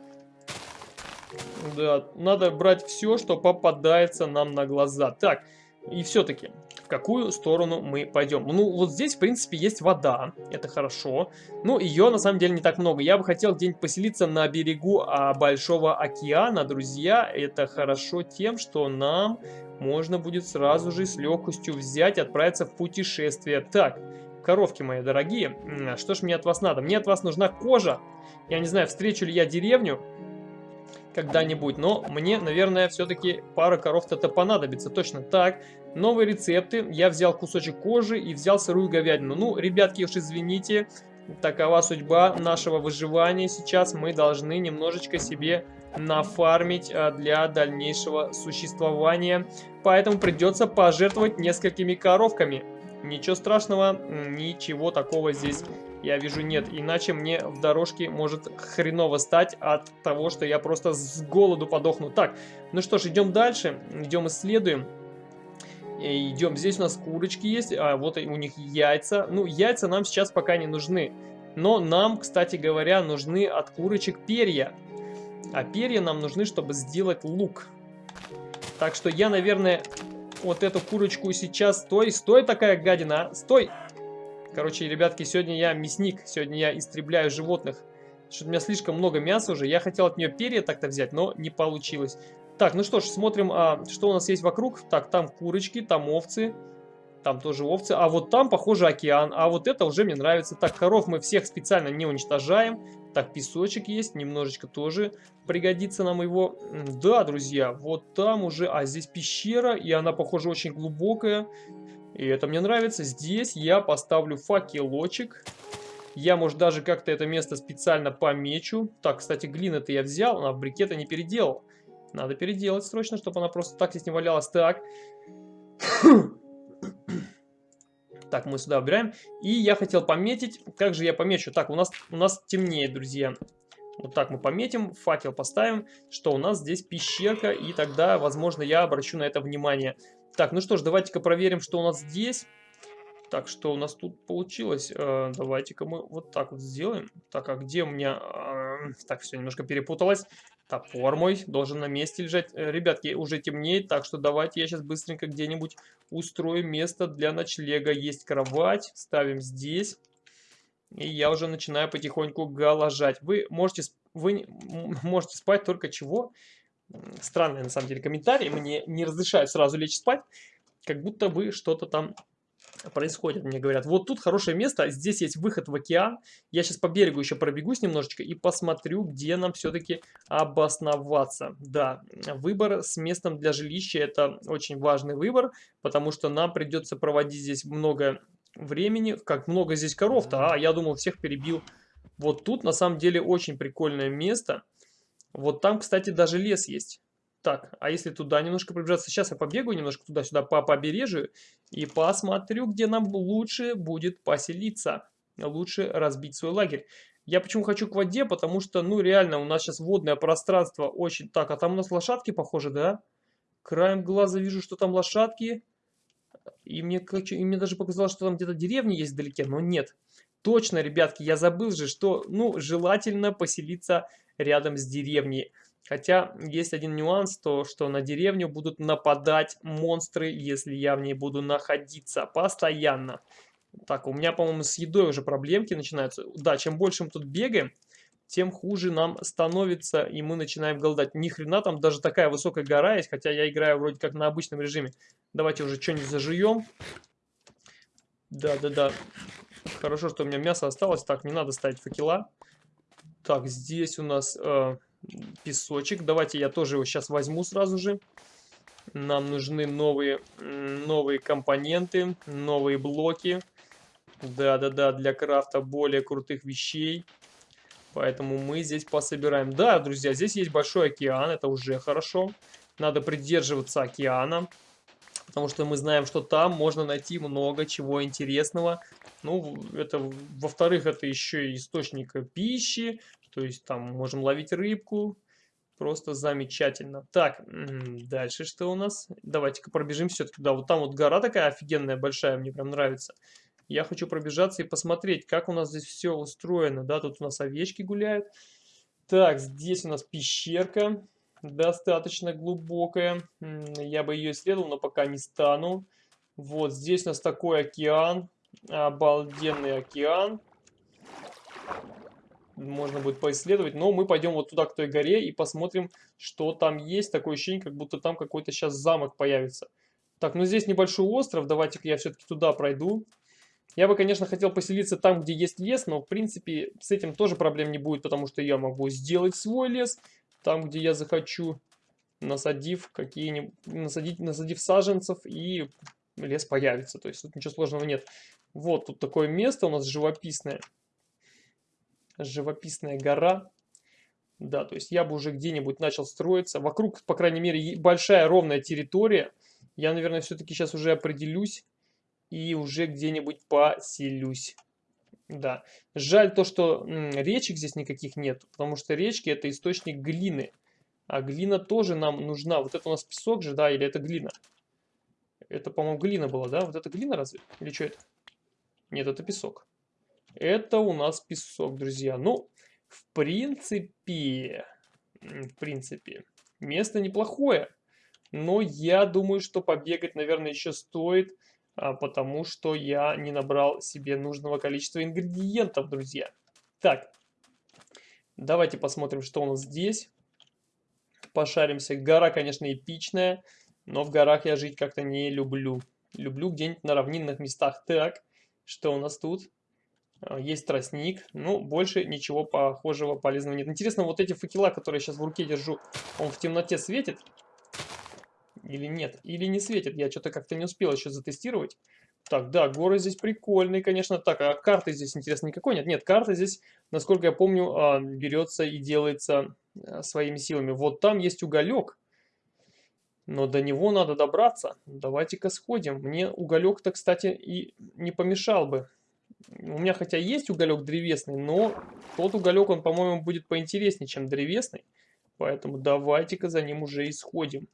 Да, надо брать все, что попадается нам на глаза. Так, и все-таки, в какую сторону мы пойдем? Ну, вот здесь, в принципе, есть вода, это хорошо. Ну, ее, на самом деле, не так много. Я бы хотел где-нибудь поселиться на берегу а, Большого океана, друзья. Это хорошо тем, что нам можно будет сразу же с легкостью взять отправиться в путешествие. Так, коровки мои дорогие, что ж мне от вас надо? Мне от вас нужна кожа. Я не знаю, встречу ли я деревню, когда-нибудь. Но мне, наверное, все-таки пара коров-то понадобится. Точно так. Новые рецепты. Я взял кусочек кожи и взял сырую говядину. Ну, ребятки, уж извините, такова судьба нашего выживания. Сейчас мы должны немножечко себе нафармить а, для дальнейшего существования. Поэтому придется пожертвовать несколькими коровками. Ничего страшного, ничего такого здесь я вижу нет. Иначе мне в дорожке может хреново стать от того, что я просто с голоду подохну. Так, ну что ж, идем дальше, идем исследуем. И идем, здесь у нас курочки есть, а вот у них яйца. Ну, яйца нам сейчас пока не нужны. Но нам, кстати говоря, нужны от курочек перья. А перья нам нужны, чтобы сделать лук. Так что я, наверное, вот эту курочку сейчас... Стой, стой такая гадина, а! стой! Короче, ребятки, сегодня я мясник, сегодня я истребляю животных. Что-то у меня слишком много мяса уже. Я хотел от нее перья так-то взять, но не получилось. Так, ну что ж, смотрим, а, что у нас есть вокруг. Так, там курочки, там овцы. Там тоже овцы. А вот там, похоже, океан. А вот это уже мне нравится. Так, коров мы всех специально не уничтожаем. Так, песочек есть. Немножечко тоже пригодится нам его. Да, друзья, вот там уже... А здесь пещера. И она, похоже, очень глубокая. И это мне нравится. Здесь я поставлю факелочек. Я, может, даже как-то это место специально помечу. Так, кстати, глина-то я взял, а в брикета не переделал. Надо переделать срочно, чтобы она просто так здесь не валялась. Так. Так, мы сюда убираем. И я хотел пометить. Как же я помечу? Так, у нас, у нас темнеет, друзья. Вот так мы пометим, факел поставим, что у нас здесь пещерка, и тогда, возможно, я обращу на это внимание. Так, ну что ж, давайте-ка проверим, что у нас здесь. Так, что у нас тут получилось? Э, Давайте-ка мы вот так вот сделаем. Так, а где у меня... Э, так, все, немножко перепуталось. Топор мой должен на месте лежать. Э, ребятки, уже темнеет, так что давайте я сейчас быстренько где-нибудь устрою место для ночлега. Есть кровать, ставим здесь. И я уже начинаю потихоньку галожать. Вы можете, вы [laughs] можете спать только чего? странные на самом деле комментарии, мне не разрешают сразу лечь спать, как будто бы что-то там происходит. Мне говорят, вот тут хорошее место, здесь есть выход в океан. Я сейчас по берегу еще пробегусь немножечко и посмотрю, где нам все-таки обосноваться. Да, выбор с местом для жилища это очень важный выбор, потому что нам придется проводить здесь много времени. Как много здесь коров-то, а я думал всех перебил. Вот тут на самом деле очень прикольное место. Вот там, кстати, даже лес есть. Так, а если туда немножко приближаться, сейчас я побегаю немножко туда-сюда по побережью и посмотрю, где нам лучше будет поселиться. Лучше разбить свой лагерь. Я почему хочу к воде, потому что, ну, реально, у нас сейчас водное пространство очень... Так, а там у нас лошадки, похоже, да? Краем глаза вижу, что там лошадки. И мне, и мне даже показалось, что там где-то деревня есть вдалеке, но нет. Точно, ребятки, я забыл же, что, ну, желательно поселиться рядом с деревней. Хотя есть один нюанс, то что на деревню будут нападать монстры, если я в ней буду находиться постоянно. Так, у меня, по-моему, с едой уже проблемки начинаются. Да, чем больше мы тут бегаем, тем хуже нам становится, и мы начинаем голодать. Ни хрена там даже такая высокая гора есть, хотя я играю вроде как на обычном режиме. Давайте уже что-нибудь зажуем. Да-да-да. Хорошо, что у меня мясо осталось. Так, не надо ставить факела. Так, здесь у нас э, песочек. Давайте я тоже его сейчас возьму сразу же. Нам нужны новые, новые компоненты, новые блоки. Да-да-да, для крафта более крутых вещей. Поэтому мы здесь пособираем. Да, друзья, здесь есть большой океан, это уже хорошо. Надо придерживаться океана, потому что мы знаем, что там можно найти много чего интересного. Ну, это, во-вторых, это еще и источник пищи, то есть там можем ловить рыбку, Просто замечательно. Так, дальше что у нас? Давайте-ка пробежим все-таки. Да, вот там вот гора такая офигенная, большая, мне прям нравится. Я хочу пробежаться и посмотреть, как у нас здесь все устроено. Да, тут у нас овечки гуляют. Так, здесь у нас пещерка. Достаточно глубокая. Я бы ее исследовал, но пока не стану. Вот здесь у нас такой океан. Обалденный океан можно будет поисследовать. Но мы пойдем вот туда, к той горе, и посмотрим, что там есть. Такое ощущение, как будто там какой-то сейчас замок появится. Так, ну здесь небольшой остров. Давайте-ка я все-таки туда пройду. Я бы, конечно, хотел поселиться там, где есть лес, но, в принципе, с этим тоже проблем не будет, потому что я могу сделать свой лес там, где я захочу, насадив какие-нибудь, насадить, насадив саженцев, и лес появится. То есть тут ничего сложного нет. Вот тут такое место у нас живописное живописная гора. Да, то есть я бы уже где-нибудь начал строиться. Вокруг, по крайней мере, большая ровная территория. Я, наверное, все-таки сейчас уже определюсь и уже где-нибудь поселюсь. Да, жаль то, что речек здесь никаких нет, потому что речки это источник глины. А глина тоже нам нужна. Вот это у нас песок же, да, или это глина? Это, по-моему, глина была, да? Вот это глина разве? Или что это? Нет, это песок. Это у нас песок, друзья. Ну, в принципе, в принципе, место неплохое. Но я думаю, что побегать, наверное, еще стоит, а, потому что я не набрал себе нужного количества ингредиентов, друзья. Так, давайте посмотрим, что у нас здесь. Пошаримся. Гора, конечно, эпичная, но в горах я жить как-то не люблю. Люблю где-нибудь на равнинных местах. Так, что у нас тут? А, есть тростник, ну, больше ничего похожего полезного нет. Интересно, вот эти факела, которые я сейчас в руке держу, он в темноте светит? Или нет? Или не светит? Я что-то как-то не успел еще затестировать. Так, да, горы здесь прикольные, конечно. Так, а карты здесь, интересно, никакой нет? Нет, карта здесь, насколько я помню, а, берется и делается а, своими силами. Вот там есть уголек. Но до него надо добраться. Давайте-ка сходим. Мне уголек-то, кстати, и не помешал бы. У меня хотя есть уголек древесный, но тот уголек, он, по-моему, будет поинтереснее, чем древесный. Поэтому давайте-ка за ним уже исходим.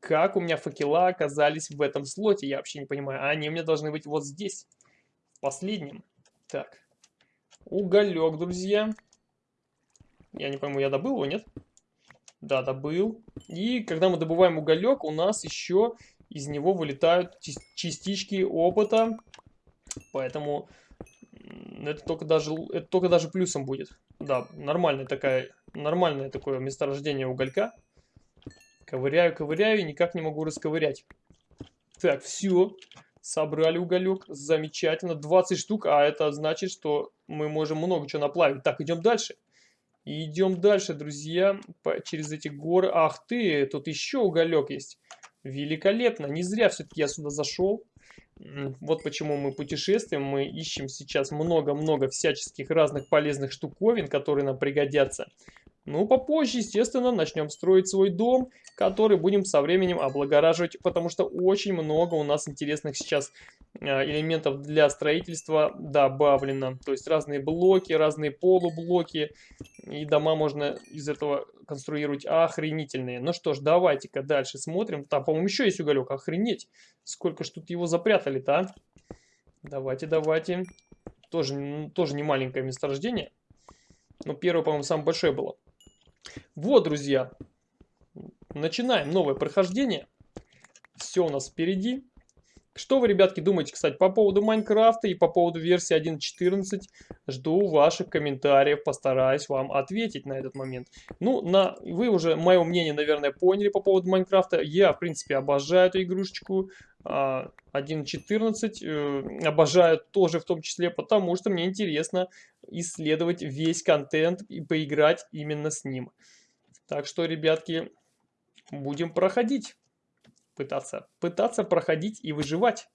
Как у меня факела оказались в этом слоте, я вообще не понимаю. Они у меня должны быть вот здесь, в последнем. Так, уголек, друзья. Я не пойму, я добыл его, нет? Да, добыл. И когда мы добываем уголек, у нас еще из него вылетают частички опыта Поэтому это только даже, это только даже плюсом будет. Да, нормальная такая, нормальное такое месторождение уголька. Ковыряю, ковыряю и никак не могу расковырять. Так, все. Собрали уголек. Замечательно. 20 штук, а это значит, что мы можем много чего наплавить. Так, идем дальше. идем дальше, друзья, по, через эти горы. Ах ты, тут еще уголек есть. Великолепно. Не зря все-таки я сюда зашел. Вот почему мы путешествуем, мы ищем сейчас много-много всяческих разных полезных штуковин, которые нам пригодятся. Ну, попозже, естественно, начнем строить свой дом, который будем со временем облагораживать, потому что очень много у нас интересных сейчас элементов для строительства добавлено. То есть разные блоки, разные полублоки, и дома можно из этого конструировать охренительные. Ну что ж, давайте-ка дальше смотрим. Там, по-моему, еще есть уголек, охренеть. Сколько ж тут его запрятали-то, а? Давайте, давайте. Тоже, тоже не маленькое месторождение. Но первое, по-моему, самое большое было. Вот, друзья, начинаем новое прохождение. Все у нас впереди. Что вы, ребятки, думаете, кстати, по поводу Майнкрафта и по поводу версии 1.14? Жду ваших комментариев, постараюсь вам ответить на этот момент. Ну, на, вы уже мое мнение, наверное, поняли по поводу Майнкрафта. Я, в принципе, обожаю эту игрушечку. 1.14 э, обожаю тоже в том числе, потому что мне интересно исследовать весь контент и поиграть именно с ним. Так что, ребятки, будем проходить пытаться. Пытаться проходить и выживать.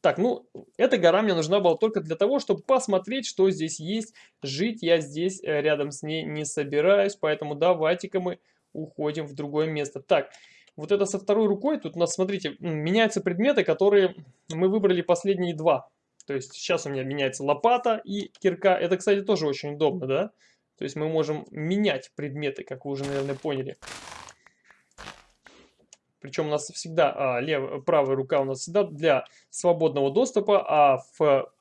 Так, ну, эта гора мне нужна была только для того, чтобы посмотреть, что здесь есть. Жить я здесь э, рядом с ней не собираюсь, поэтому давайте-ка мы уходим в другое место. Так, вот это со второй рукой, тут у нас, смотрите, меняются предметы, которые мы выбрали последние два. То есть сейчас у меня меняется лопата и кирка. Это, кстати, тоже очень удобно, да? То есть мы можем менять предметы, как вы уже, наверное, поняли. Причем у нас всегда а, лев, правая рука у нас всегда для свободного доступа, а в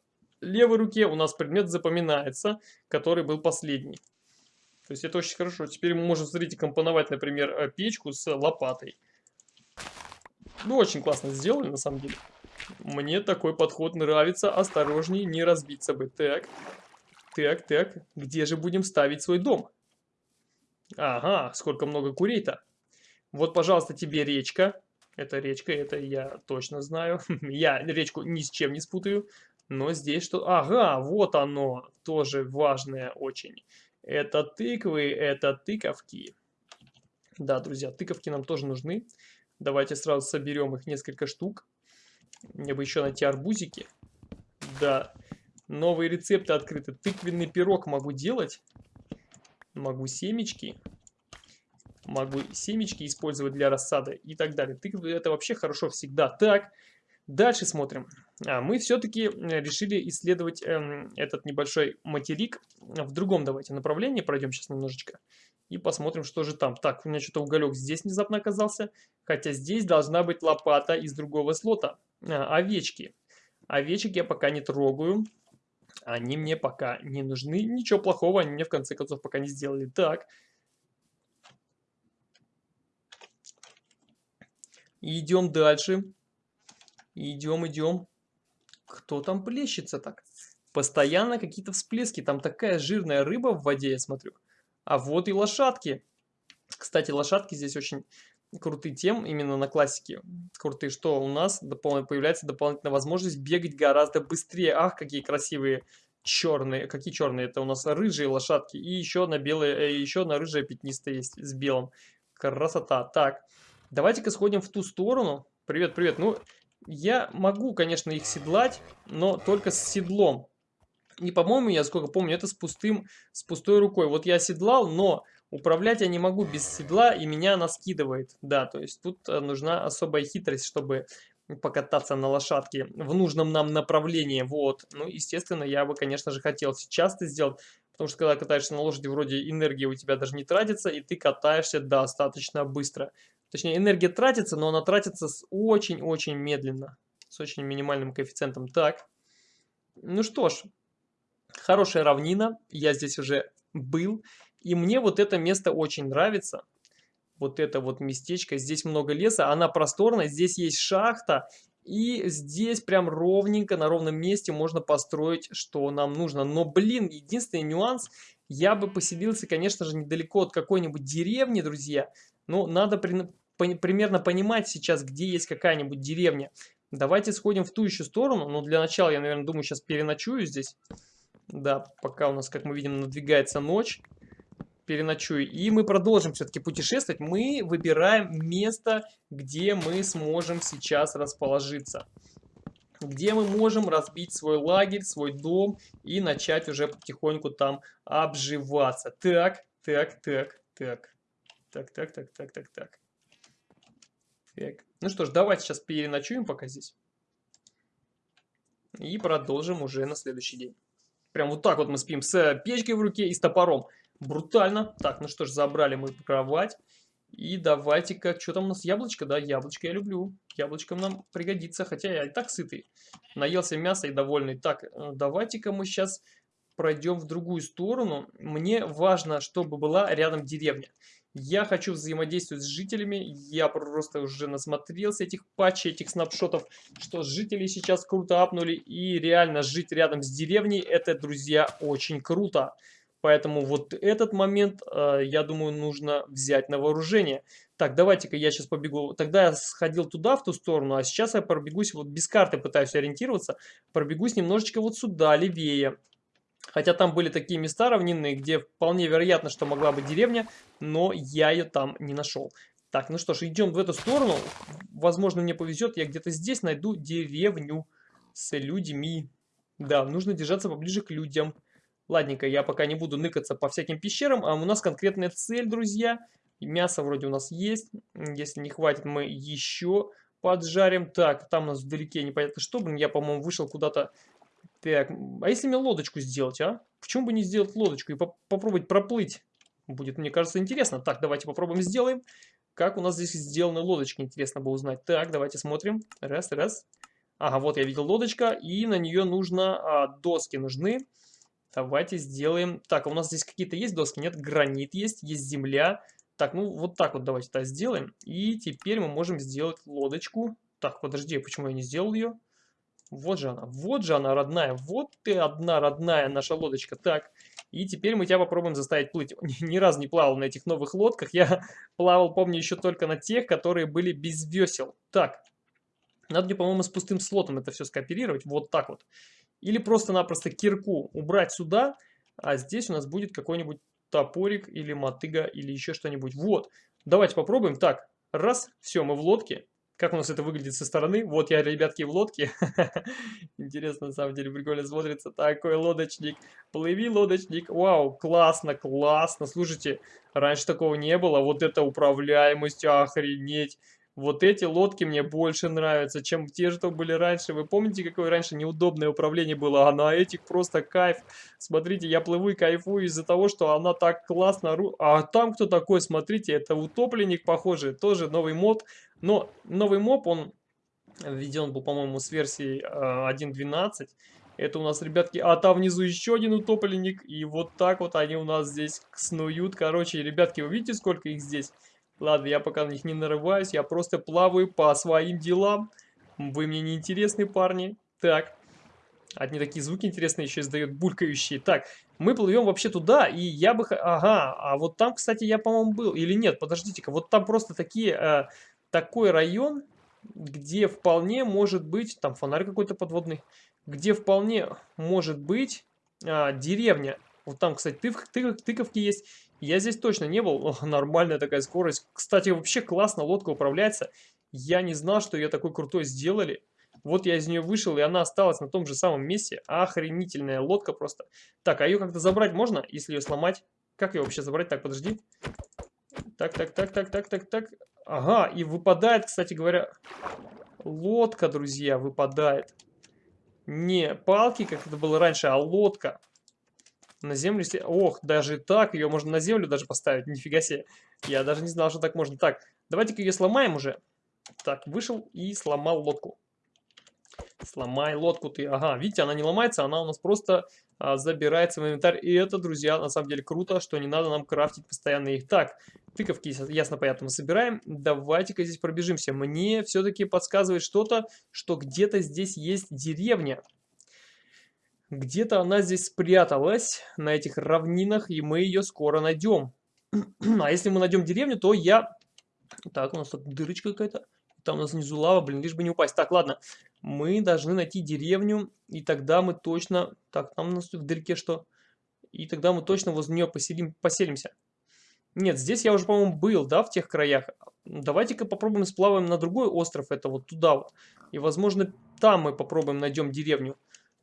левой руке у нас предмет запоминается, который был последний. То есть это очень хорошо. Теперь мы можем, смотрите, компоновать, например, э, печку с лопатой. Ну, очень классно сделали, на самом деле. Мне такой подход нравится. Осторожней, не разбиться бы. Так, так, так. Где же будем ставить свой дом? Ага, сколько много курей-то. Вот, пожалуйста, тебе речка. Это речка, это я точно знаю. [laughs] я речку ни с чем не спутаю. Но здесь что... Ага, вот оно. Тоже важное очень. Это тыквы, это тыковки. Да, друзья, тыковки нам тоже нужны. Давайте сразу соберем их несколько штук. Мне бы еще найти арбузики. Да, новые рецепты открыты. Тыквенный пирог могу делать. Могу семечки могу семечки использовать для рассады и так далее. Тыквы это вообще хорошо всегда. Так, дальше смотрим. А, мы все-таки решили исследовать эм, этот небольшой материк в другом давайте направлении. Пройдем сейчас немножечко и посмотрим, что же там. Так, у меня что-то уголек здесь внезапно оказался. Хотя здесь должна быть лопата из другого слота. А, овечки. Овечек я пока не трогаю. Они мне пока не нужны. Ничего плохого они мне в конце концов пока не сделали. Так, идем дальше. Идем, идем. Кто там плещется так? Постоянно какие-то всплески. Там такая жирная рыба в воде, я смотрю. А вот и лошадки. Кстати, лошадки здесь очень крутые тем, именно на классике. Крутые, что у нас допол появляется дополнительная возможность бегать гораздо быстрее. Ах, какие красивые черные. Какие черные? Это у нас рыжие лошадки. И еще на белые, э, еще на рыжая пятнистая есть с белым. Красота. Так. Давайте-ка сходим в ту сторону. Привет, привет. Ну, я могу, конечно, их седлать, но только с седлом. И, по-моему, я сколько помню, это с пустым, с пустой рукой. Вот я седлал, но управлять я не могу без седла, и меня она скидывает. Да, то есть тут э, нужна особая хитрость, чтобы покататься на лошадке в нужном нам направлении. Вот. Ну, естественно, я бы, конечно же, хотел сейчас это сделать, потому что когда катаешься на лошади, вроде энергии у тебя даже не тратится, и ты катаешься достаточно быстро. Точнее, энергия тратится, но она тратится очень-очень медленно. С очень минимальным коэффициентом. Так. Ну что ж. Хорошая равнина. Я здесь уже был. И мне вот это место очень нравится. Вот это вот местечко. Здесь много леса. Она просторная. Здесь есть шахта. И здесь прям ровненько, на ровном месте можно построить, что нам нужно. Но, блин, единственный нюанс, я бы поселился, конечно же, недалеко от какой-нибудь деревни, друзья. Но надо при, примерно понимать сейчас, где есть какая-нибудь деревня. Давайте сходим в ту еще сторону. Но для начала я, наверное, думаю, сейчас переночую здесь. Да, пока у нас, как мы видим, надвигается ночь. Переночую. И мы продолжим все-таки путешествовать. Мы выбираем место, где мы сможем сейчас расположиться. Где мы можем разбить свой лагерь, свой дом и начать уже потихоньку там обживаться. Так, так, так, так. Так, так, так, так, так, так. Так. Ну что ж, давайте сейчас переночуем пока здесь. И продолжим уже на следующий день. Прям вот так вот мы спим с печкой в руке и с топором. Брутально. Так, ну что ж, забрали мы кровать. И давайте-ка, что там у нас, яблочко? Да, яблочко я люблю. Яблочко нам пригодится, хотя я и так сытый. Наелся мяса и довольный. Так, э, давайте-ка мы сейчас пройдем в другую сторону. Мне важно, чтобы была рядом деревня. Я хочу взаимодействовать с жителями. Я просто уже насмотрелся этих патчей, этих снапшотов, что жители сейчас круто апнули. И реально жить рядом с деревней, это, друзья, очень круто. Поэтому вот этот момент, э, я думаю, нужно взять на вооружение. Так, давайте-ка я сейчас побегу. Тогда я сходил туда, в ту сторону, а сейчас я пробегусь, вот без карты пытаюсь ориентироваться, пробегусь немножечко вот сюда, левее. Хотя там были такие места равнинные, где вполне вероятно, что могла быть деревня, но я ее там не нашел. Так, ну что ж, идем в эту сторону. Возможно, мне повезет, я где-то здесь найду деревню с людьми. Да, нужно держаться поближе к людям. Ладненько, я пока не буду ныкаться по всяким пещерам, а у нас конкретная цель, друзья. Мясо вроде у нас есть. Если не хватит, мы еще поджарим. Так, там у нас вдалеке непонятно что. Блин, я, по-моему, вышел куда-то так, а если мне лодочку сделать, а? Почему бы не сделать лодочку и по попробовать проплыть? Будет, мне кажется, интересно. Так, давайте попробуем сделаем. Как у нас здесь сделаны лодочки, интересно бы узнать. Так, давайте смотрим. Раз, раз. Ага, вот я видел лодочка, и на нее нужно, а, доски нужны. Давайте сделаем. Так, а у нас здесь какие-то есть доски? Нет, гранит есть, есть земля. Так, ну вот так вот давайте так сделаем. И теперь мы можем сделать лодочку. Так, подожди, почему я не сделал ее? Вот же она, вот же она, родная. Вот ты одна родная наша лодочка. Так, и теперь мы тебя попробуем заставить плыть. [laughs] Ни разу не плавал на этих новых лодках. Я [laughs] плавал, помню, еще только на тех, которые были без весел. Так, надо мне, по-моему, с пустым слотом это все скооперировать. Вот так вот. Или просто-напросто кирку убрать сюда, а здесь у нас будет какой-нибудь топорик или мотыга или еще что-нибудь. Вот, давайте попробуем. Так, раз, все, мы в лодке. Как у нас это выглядит со стороны? Вот я, ребятки, в лодке. [laughs] Интересно, на самом деле, прикольно смотрится. Такой лодочник. Плыви, лодочник. Вау, классно, классно. Слушайте, раньше такого не было. Вот это управляемость, охренеть. Вот эти лодки мне больше нравятся, чем те, что были раньше. Вы помните, какое раньше неудобное управление было? А на этих просто кайф. Смотрите, я плыву и кайфую из-за того, что она так классно... А там кто такой? Смотрите, это утопленник, похоже. Тоже новый мод. Но новый моб, он введен был, по-моему, с версии 1.12. Это у нас, ребятки, а там внизу еще один утопленник. И вот так вот они у нас здесь снуют. Короче, ребятки, вы видите, сколько их здесь? Ладно, я пока на них не нарываюсь, я просто плаваю по своим делам. Вы мне не интересны, парни. Так, одни такие звуки интересные еще издают, булькающие. Так, мы плывем вообще туда, и я бы... Ага, а вот там, кстати, я, по-моему, был. Или нет, подождите-ка, вот там просто такие... Э, такой район, где вполне может быть... Там фонарь какой-то подводный. Где вполне может быть э, деревня. Вот там, кстати, тык, тык, тыковки есть. Я здесь точно не был. О, [laughs] нормальная такая скорость. Кстати, вообще классно лодка управляется. Я не знал, что ее такой крутой сделали. Вот я из нее вышел, и она осталась на том же самом месте. Охренительная лодка просто. Так, а ее как-то забрать можно, если ее сломать? Как ее вообще забрать? Так, подожди. Так, так, так, так, так, так, так. Ага, и выпадает, кстати говоря, лодка, друзья, выпадает. Не палки, как это было раньше, а лодка. На землю... Ох, даже так, ее можно на землю даже поставить, нифига себе. Я даже не знал, что так можно. Так, давайте-ка ее сломаем уже. Так, вышел и сломал лодку. Сломай лодку ты. Ага, видите, она не ломается, она у нас просто а, забирается в инвентарь. И это, друзья, на самом деле круто, что не надо нам крафтить постоянно их. Так, тыковки, ясно, понятно, мы собираем. Давайте-ка здесь пробежимся. Мне все-таки подсказывает что-то, что где-то здесь есть деревня. Где-то она здесь спряталась, на этих равнинах, и мы ее скоро найдем. [clears throat] а если мы найдем деревню, то я... Так, у нас тут дырочка какая-то. Там у нас внизу лава, блин, лишь бы не упасть. Так, ладно. Мы должны найти деревню, и тогда мы точно... Так, там у нас тут вдалеке что? И тогда мы точно возле нее поселим... поселимся. Нет, здесь я уже, по-моему, был, да, в тех краях. Давайте-ка попробуем сплаваем на другой остров, это вот туда вот. И, возможно, там мы попробуем найдем деревню.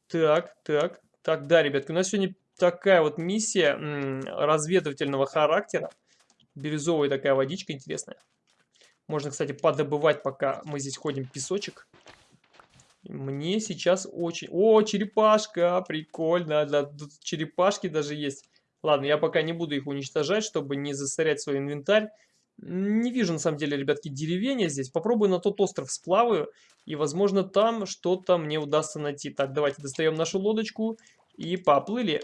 Так, так, так, да, ребятки, у нас сегодня такая вот миссия разведывательного характера. Бирюзовая такая водичка интересная. Можно, кстати, подобывать, пока мы здесь ходим, песочек. Мне сейчас очень... О, черепашка, прикольно. Тут черепашки даже есть. Ладно, я пока не буду их уничтожать, чтобы не засорять свой инвентарь. Не вижу, на самом деле, ребятки, деревенья здесь. Попробую на тот остров сплаваю, и, возможно, там что-то мне удастся найти. Так, давайте достаем нашу лодочку и поплыли.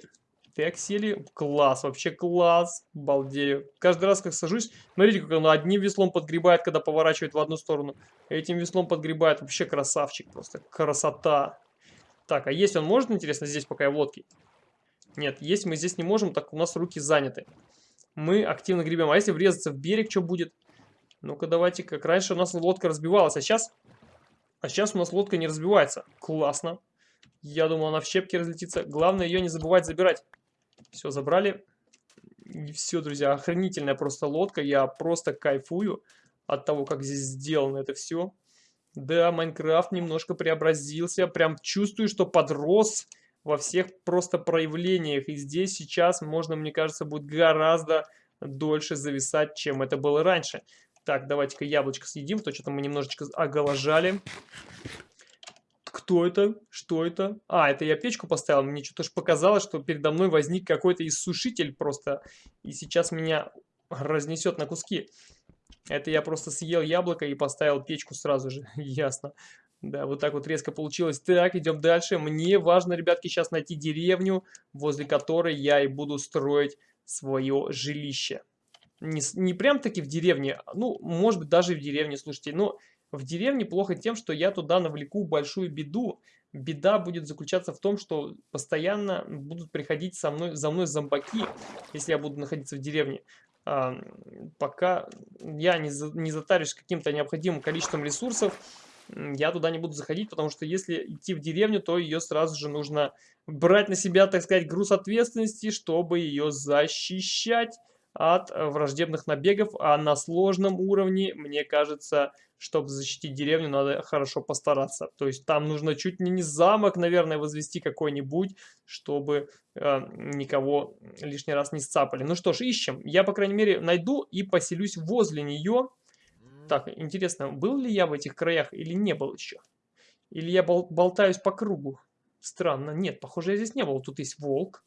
Так, сели. Класс, вообще класс. Балдею. Каждый раз, как сажусь, смотрите, как он одним веслом подгребает, когда поворачивает в одну сторону. Этим веслом подгребает. Вообще красавчик просто. Красота. Так, а есть он может, интересно, здесь, пока я в лодке? Нет, есть мы здесь не можем, так у нас руки заняты. Мы активно гребем. А если врезаться в берег, что будет? Ну-ка, давайте, как раньше у нас лодка разбивалась, а сейчас... А сейчас у нас лодка не разбивается. Классно. Я думал, она в щепки разлетится. Главное, ее не забывать забирать. Все, забрали. Все, друзья, охренительная просто лодка. Я просто кайфую от того, как здесь сделано это все. Да, Майнкрафт немножко преобразился. Прям чувствую, что подрос во всех просто проявлениях. И здесь сейчас можно, мне кажется, будет гораздо дольше зависать, чем это было раньше. Так, давайте-ка яблочко съедим, то что-то мы немножечко оголожали. Кто это? Что это? А, это я печку поставил. Мне что-то же показалось, что передо мной возник какой-то иссушитель просто. И сейчас меня разнесет на куски. Это я просто съел яблоко и поставил печку сразу же. [laughs] Ясно. Да, вот так вот резко получилось. Так, идем дальше. Мне важно, ребятки, сейчас найти деревню, возле которой я и буду строить свое жилище. Не, не прям таки в деревне, ну, может быть, даже в деревне, слушайте, но в деревне плохо тем, что я туда навлеку большую беду. Беда будет заключаться в том, что постоянно будут приходить со мной, за мной зомбаки, если я буду находиться в деревне. А, пока я не, за, не затарюсь каким-то необходимым количеством ресурсов, я туда не буду заходить, потому что если идти в деревню, то ее сразу же нужно брать на себя, так сказать, груз ответственности, чтобы ее защищать от враждебных набегов, а на сложном уровне, мне кажется, чтобы защитить деревню, надо хорошо постараться. То есть там нужно чуть ли не замок, наверное, возвести какой-нибудь, чтобы э, никого лишний раз не сцапали. Ну что ж, ищем. Я, по крайней мере, найду и поселюсь возле нее. Так, интересно, был ли я в этих краях или не был еще? Или я бол болтаюсь по кругу? Странно. Нет, похоже, я здесь не был. Тут есть волк.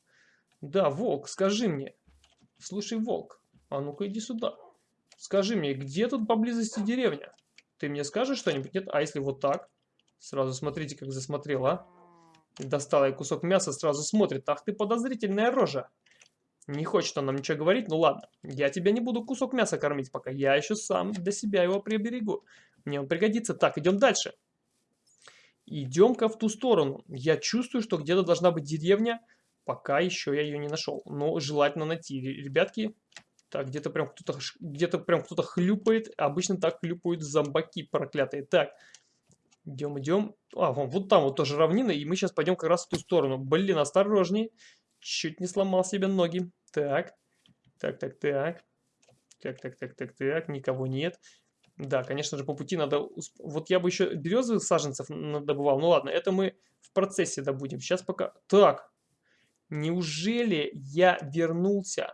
Да, волк, скажи мне. Слушай, волк, а ну-ка иди сюда. Скажи мне, где тут поблизости деревня? Ты мне скажешь что-нибудь? Нет? А если вот так? Сразу смотрите, как засмотрел, а? Достала я кусок мяса, сразу смотрит. Ах ты подозрительная рожа. Не хочет он нам ничего говорить, ну ладно. Я тебя не буду кусок мяса кормить пока. Я еще сам для себя его приберегу. Мне он пригодится. Так, идем дальше. Идем-ка в ту сторону. Я чувствую, что где-то должна быть деревня. Пока еще я ее не нашел. Но желательно найти. Ребятки, так, где-то прям кто-то где-то прям кто-то хлюпает. Обычно так хлюпают зомбаки проклятые. Так, идем, идем. А, вон, вот там вот тоже равнина, и мы сейчас пойдем как раз в ту сторону. Блин, осторожней. Чуть не сломал себе ноги. Так, так, так, так. Так, так, так, так, так, никого нет. Да, конечно же, по пути надо... Вот я бы еще березовых саженцев добывал. Ну ладно, это мы в процессе добудем. Сейчас пока... Так, неужели я вернулся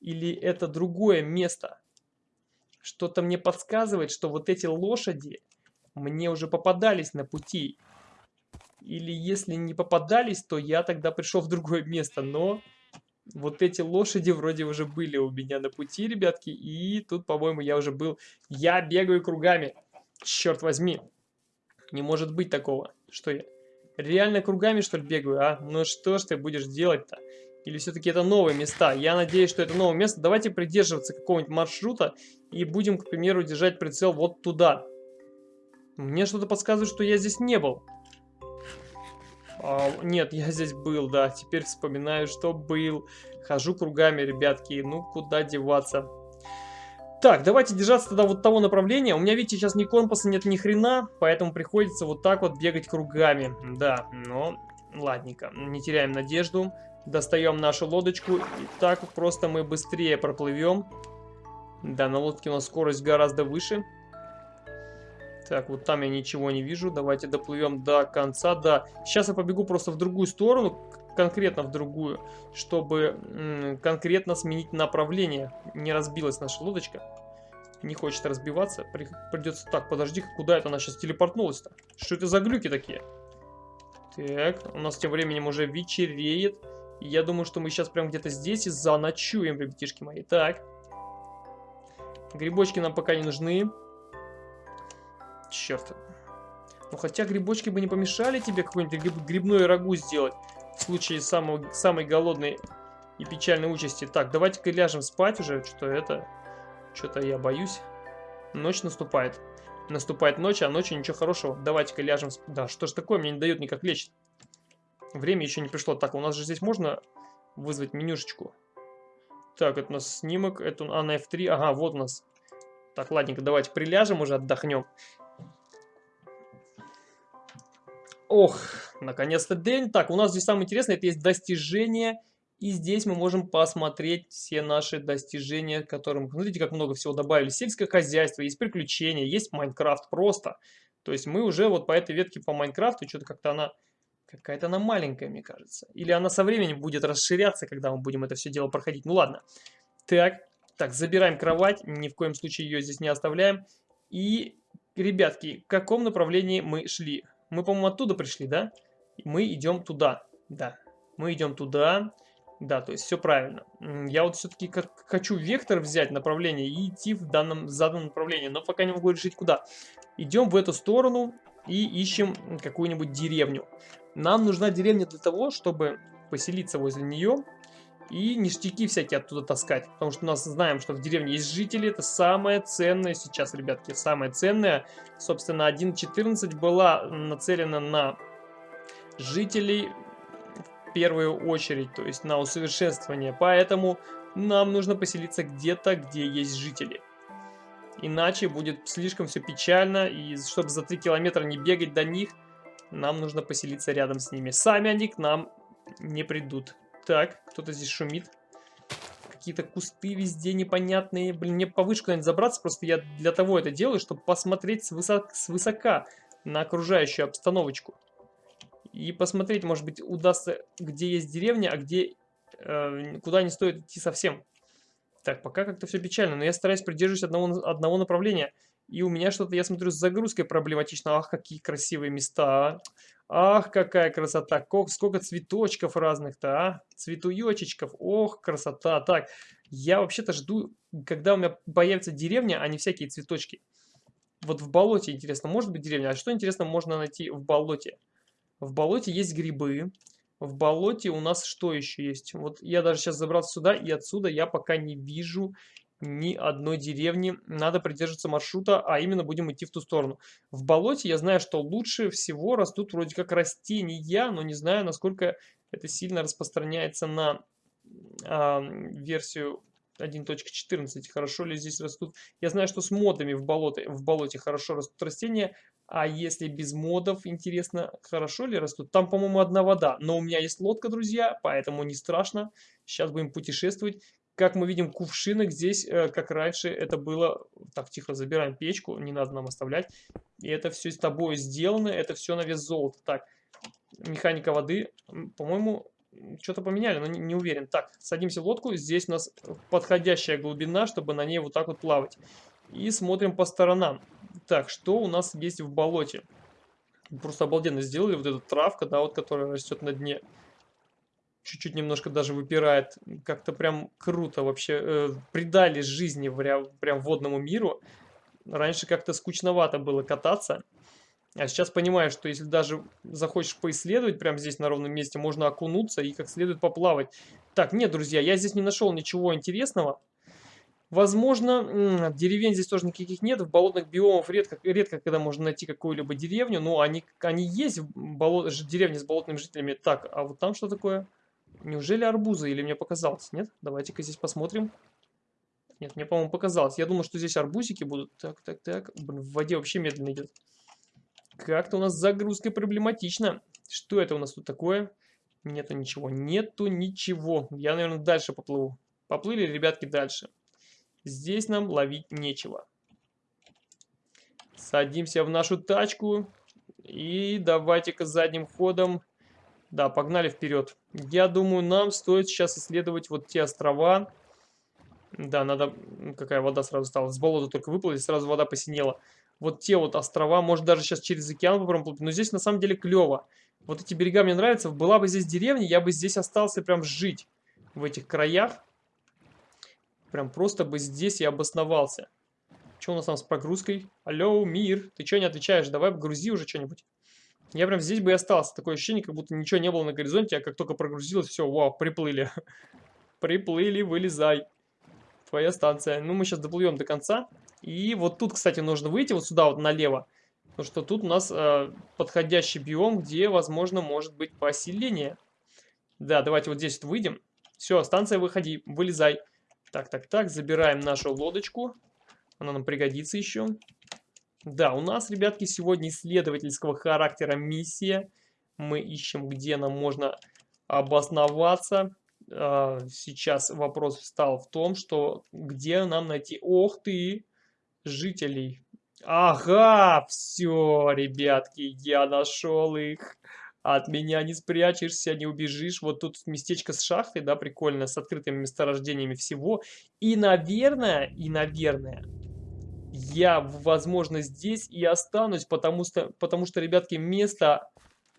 или это другое место? Что-то мне подсказывает, что вот эти лошади мне уже попадались на пути. Или если не попадались, то я тогда пришел в другое место. Но вот эти лошади вроде уже были у меня на пути, ребятки. И тут, по-моему, я уже был... Я бегаю кругами. Черт возьми. Не может быть такого. Что я? Реально кругами, что ли, бегаю, а? Ну что ж ты будешь делать-то? Или все-таки это новые места? Я надеюсь, что это новое место. Давайте придерживаться какого-нибудь маршрута и будем, к примеру, держать прицел вот туда. Мне что-то подсказывает, что я здесь не был. А, нет, я здесь был, да. Теперь вспоминаю, что был. Хожу кругами, ребятки. Ну, куда деваться? Так, давайте держаться тогда вот того направления. У меня, видите, сейчас ни компаса нет, ни хрена, поэтому приходится вот так вот бегать кругами. Да, но ладненько, не теряем надежду. Достаем нашу лодочку. И так просто мы быстрее проплывем. Да, на лодке у нас скорость гораздо выше. Так, вот там я ничего не вижу. Давайте доплывем до конца. Да, сейчас я побегу просто в другую сторону, конкретно в другую, чтобы конкретно сменить направление. Не разбилась наша лодочка. Не хочет разбиваться. При придется... Так, подожди, куда это она сейчас телепортнулась-то? Что это за глюки такие? Так, у нас тем временем уже вечереет. Я думаю, что мы сейчас прям где-то здесь и заночуем, ребятишки мои. Так. Грибочки нам пока не нужны. Черт. Ну хотя грибочки бы не помешали тебе какой-нибудь гриб, грибной рагу сделать. в случае самого, самой голодной и печальной участи. Так, давайте-ка ляжем спать уже, что это... Что-то я боюсь. Ночь наступает. Наступает ночь, а ночью ничего хорошего. Давайте-ка ляжем спать. Да, что ж такое, мне не дает никак лечь. Время еще не пришло. Так, у нас же здесь можно вызвать менюшечку. Так, это у нас снимок, это а на F3, ага, вот у нас. Так, ладненько, давайте приляжем уже, отдохнем. Ох, наконец-то день. Так, у нас здесь самое интересное, это есть достижения. И здесь мы можем посмотреть все наши достижения, которым, смотрите, как много всего добавили. Сельское хозяйство, есть приключения, есть Майнкрафт просто. То есть мы уже вот по этой ветке по Майнкрафту, что-то как-то она Какая-то она маленькая, мне кажется. Или она со временем будет расширяться, когда мы будем это все дело проходить. Ну ладно. Так, так, забираем кровать. Ни в коем случае ее здесь не оставляем. И, ребятки, в каком направлении мы шли? Мы, по-моему, оттуда пришли, да? Мы идем туда. Да, мы идем туда. Да, то есть все правильно. Я вот все-таки хочу вектор взять, направление, и идти в данном заданном направлении. Но пока не могу решить, куда. Идем в эту сторону и ищем какую-нибудь деревню. Нам нужна деревня для того, чтобы поселиться возле нее и ништяки всякие оттуда таскать. Потому что у нас знаем, что в деревне есть жители. Это самое ценное сейчас, ребятки. Самое ценное. Собственно, 1.14 была нацелена на жителей в первую очередь. То есть на усовершенствование. Поэтому нам нужно поселиться где-то, где есть жители. Иначе будет слишком все печально. И чтобы за 3 километра не бегать до них нам нужно поселиться рядом с ними. Сами они к нам не придут. Так, кто-то здесь шумит. Какие-то кусты везде непонятные. Блин, мне повыше куда-нибудь забраться. Просто я для того это делаю, чтобы посмотреть свысока, свысока на окружающую обстановочку. И посмотреть, может быть, удастся, где есть деревня, а где... Э, куда не стоит идти совсем. Так, пока как-то все печально, но я стараюсь придерживать одного, одного направления. И у меня что-то, я смотрю, с загрузкой проблематично. Ах, какие красивые места. А. Ах, какая красота. Сколько цветочков разных-то, а. Цветуечечков. Ох, красота. Так, я вообще-то жду, когда у меня появится деревня, а не всякие цветочки. Вот в болоте, интересно, может быть деревня? А что, интересно, можно найти в болоте? В болоте есть грибы. В болоте у нас что еще есть? Вот я даже сейчас забрался сюда, и отсюда я пока не вижу ни одной деревни. Надо придерживаться маршрута, а именно будем идти в ту сторону. В болоте я знаю, что лучше всего растут вроде как растения, но не знаю, насколько это сильно распространяется на э, версию 1.14. Хорошо ли здесь растут? Я знаю, что с модами в, болоте, в болоте хорошо растут растения, а если без модов, интересно, хорошо ли растут? Там, по-моему, одна вода, но у меня есть лодка, друзья, поэтому не страшно. Сейчас будем путешествовать. Как мы видим, кувшинок здесь, э, как раньше, это было... Так, тихо, забираем печку, не надо нам оставлять. И это все с тобой сделано, это все на вес золота. Так, механика воды, по-моему, что-то поменяли, но не, не уверен. Так, садимся в лодку, здесь у нас подходящая глубина, чтобы на ней вот так вот плавать. И смотрим по сторонам. Так, что у нас есть в болоте? Просто обалденно сделали вот эту травка, да, вот которая растет на дне чуть-чуть немножко даже выпирает. Как-то прям круто вообще. Э, придали жизни прям, прям водному миру. Раньше как-то скучновато было кататься. А сейчас понимаю, что если даже захочешь поисследовать прямо здесь на ровном месте, можно окунуться и как следует поплавать. Так, нет, друзья, я здесь не нашел ничего интересного. Возможно, деревень здесь тоже никаких нет. В болотных биомах редко, редко когда можно найти какую-либо деревню. Но они, они есть, в болот, деревни с болотными жителями. Так, а вот там что такое? Неужели арбузы? Или мне показалось? Нет? Давайте-ка здесь посмотрим. Нет, мне, по-моему, показалось. Я думал, что здесь арбузики будут. Так, так, так. Блин, в воде вообще медленно идет. Как-то у нас загрузка проблематична. Что это у нас тут такое? Нету ничего. Нету ничего. Я, наверное, дальше поплыву. Поплыли, ребятки, дальше. Здесь нам ловить нечего. Садимся в нашу тачку. И давайте-ка задним ходом да, погнали вперед. Я думаю, нам стоит сейчас исследовать вот те острова. Да, надо... Какая вода сразу стала? С болота только выплыли, сразу вода посинела. Вот те вот острова, может даже сейчас через океан попробуем плыть. Но здесь на самом деле клево. Вот эти берега мне нравятся. Была бы здесь деревня, я бы здесь остался прям жить. В этих краях. Прям просто бы здесь и обосновался. Что у нас там с прогрузкой? Алло, мир, ты что не отвечаешь? Давай грузи уже что-нибудь. Я прям здесь бы и остался. Такое ощущение, как будто ничего не было на горизонте, а как только прогрузилось, все, вау, приплыли. [laughs] Приплыли, вылезай. Твоя станция. Ну, мы сейчас доплывем до конца. И вот тут, кстати, нужно выйти вот сюда вот налево. Потому что тут у нас э, подходящий биом, где, возможно, может быть поселение. Да, давайте вот здесь вот выйдем. Все, станция, выходи, вылезай. Так, так, так, забираем нашу лодочку. Она нам пригодится еще. Да, у нас, ребятки, сегодня исследовательского характера миссия. Мы ищем, где нам можно обосноваться. А, сейчас вопрос встал в том, что где нам найти... Ох ты! Жителей. Ага, все, ребятки, я нашел их. От меня не спрячешься, не убежишь. Вот тут местечко с шахтой, да, прикольно, с открытыми месторождениями всего. И, наверное, и, наверное, я, возможно, здесь и останусь, потому что, потому что, ребятки, место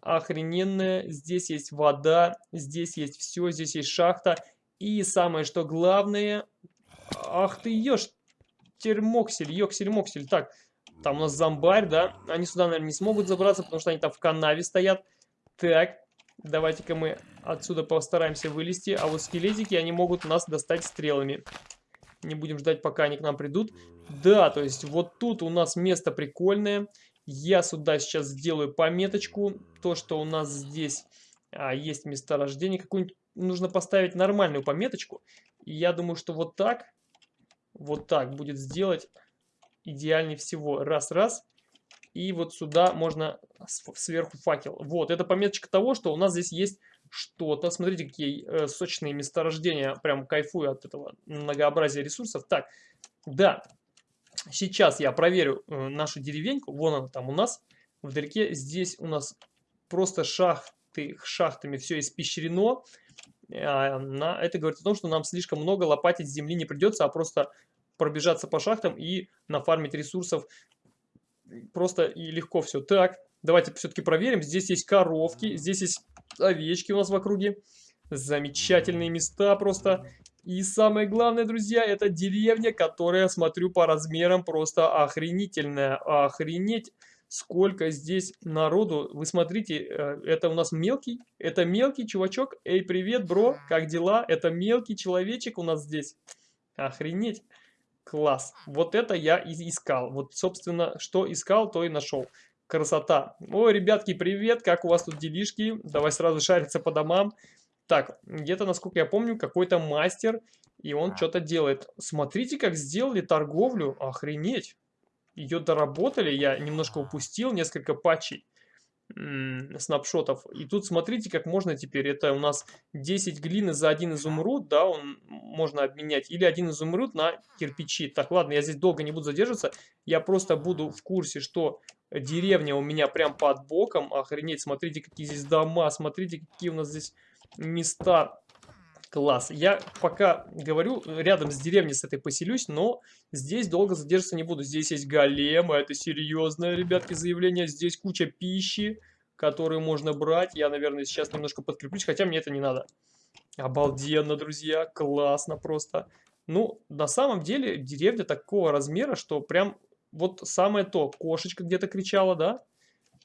охрененное. Здесь есть вода, здесь есть все, здесь есть шахта. И самое, что главное... Ах ты ешь, термоксель, йоксель-моксель. Так, там у нас зомбарь, да? Они сюда, наверное, не смогут забраться, потому что они там в канаве стоят. Так, давайте-ка мы отсюда постараемся вылезти. А вот скелетики, они могут нас достать стрелами. Не будем ждать, пока они к нам придут. Да, то есть вот тут у нас место прикольное. Я сюда сейчас сделаю пометочку. То, что у нас здесь а, есть месторождение. Какую-нибудь нужно поставить нормальную пометочку. И я думаю, что вот так, вот так будет сделать идеальнее всего. Раз-раз. И вот сюда можно сверху факел. Вот, это пометочка того, что у нас здесь есть что-то. Смотрите, какие э, сочные месторождения. Прям кайфую от этого многообразия ресурсов. Так, да, сейчас я проверю э, нашу деревеньку. Вон она там у нас вдалеке. Здесь у нас просто шахты, шахтами все испещрено. А, на, это говорит о том, что нам слишком много лопатить земли не придется, а просто пробежаться по шахтам и нафармить ресурсов просто и легко все. Так, давайте все-таки проверим. Здесь есть коровки, здесь есть овечки у нас в округе. Замечательные места просто. И самое главное, друзья, это деревня, которая, смотрю, по размерам просто охренительная. Охренеть, сколько здесь народу. Вы смотрите, э, это у нас мелкий, это мелкий чувачок. Эй, привет, бро, как дела? Это мелкий человечек у нас здесь. Охренеть. Класс. Вот это я и искал. Вот, собственно, что искал, то и нашел. Красота. Ой, ребятки, привет, как у вас тут делишки? Давай сразу шариться по домам. Так, где-то, насколько я помню, какой-то мастер, и он что-то делает. Смотрите, как сделали торговлю. Охренеть. Ее доработали, я немножко упустил, несколько патчей снапшотов. И тут смотрите, как можно теперь. Это у нас 10 глины за один изумруд, да, он можно обменять. Или один изумруд на кирпичи. Так, ладно, я здесь долго не буду задерживаться. Я просто буду в курсе, что деревня у меня прям под боком. Охренеть, смотрите, какие здесь дома, смотрите, какие у нас здесь места. Класс. Я пока говорю, рядом с деревней с этой поселюсь, но здесь долго задерживаться не буду. Здесь есть големы, это серьезное, ребятки, заявление. Здесь куча пищи, которую можно брать. Я, наверное, сейчас немножко подкреплюсь, хотя мне это не надо. Обалденно, друзья, классно просто. Ну, на самом деле, деревня такого размера, что прям вот самое то. Кошечка где-то кричала, да?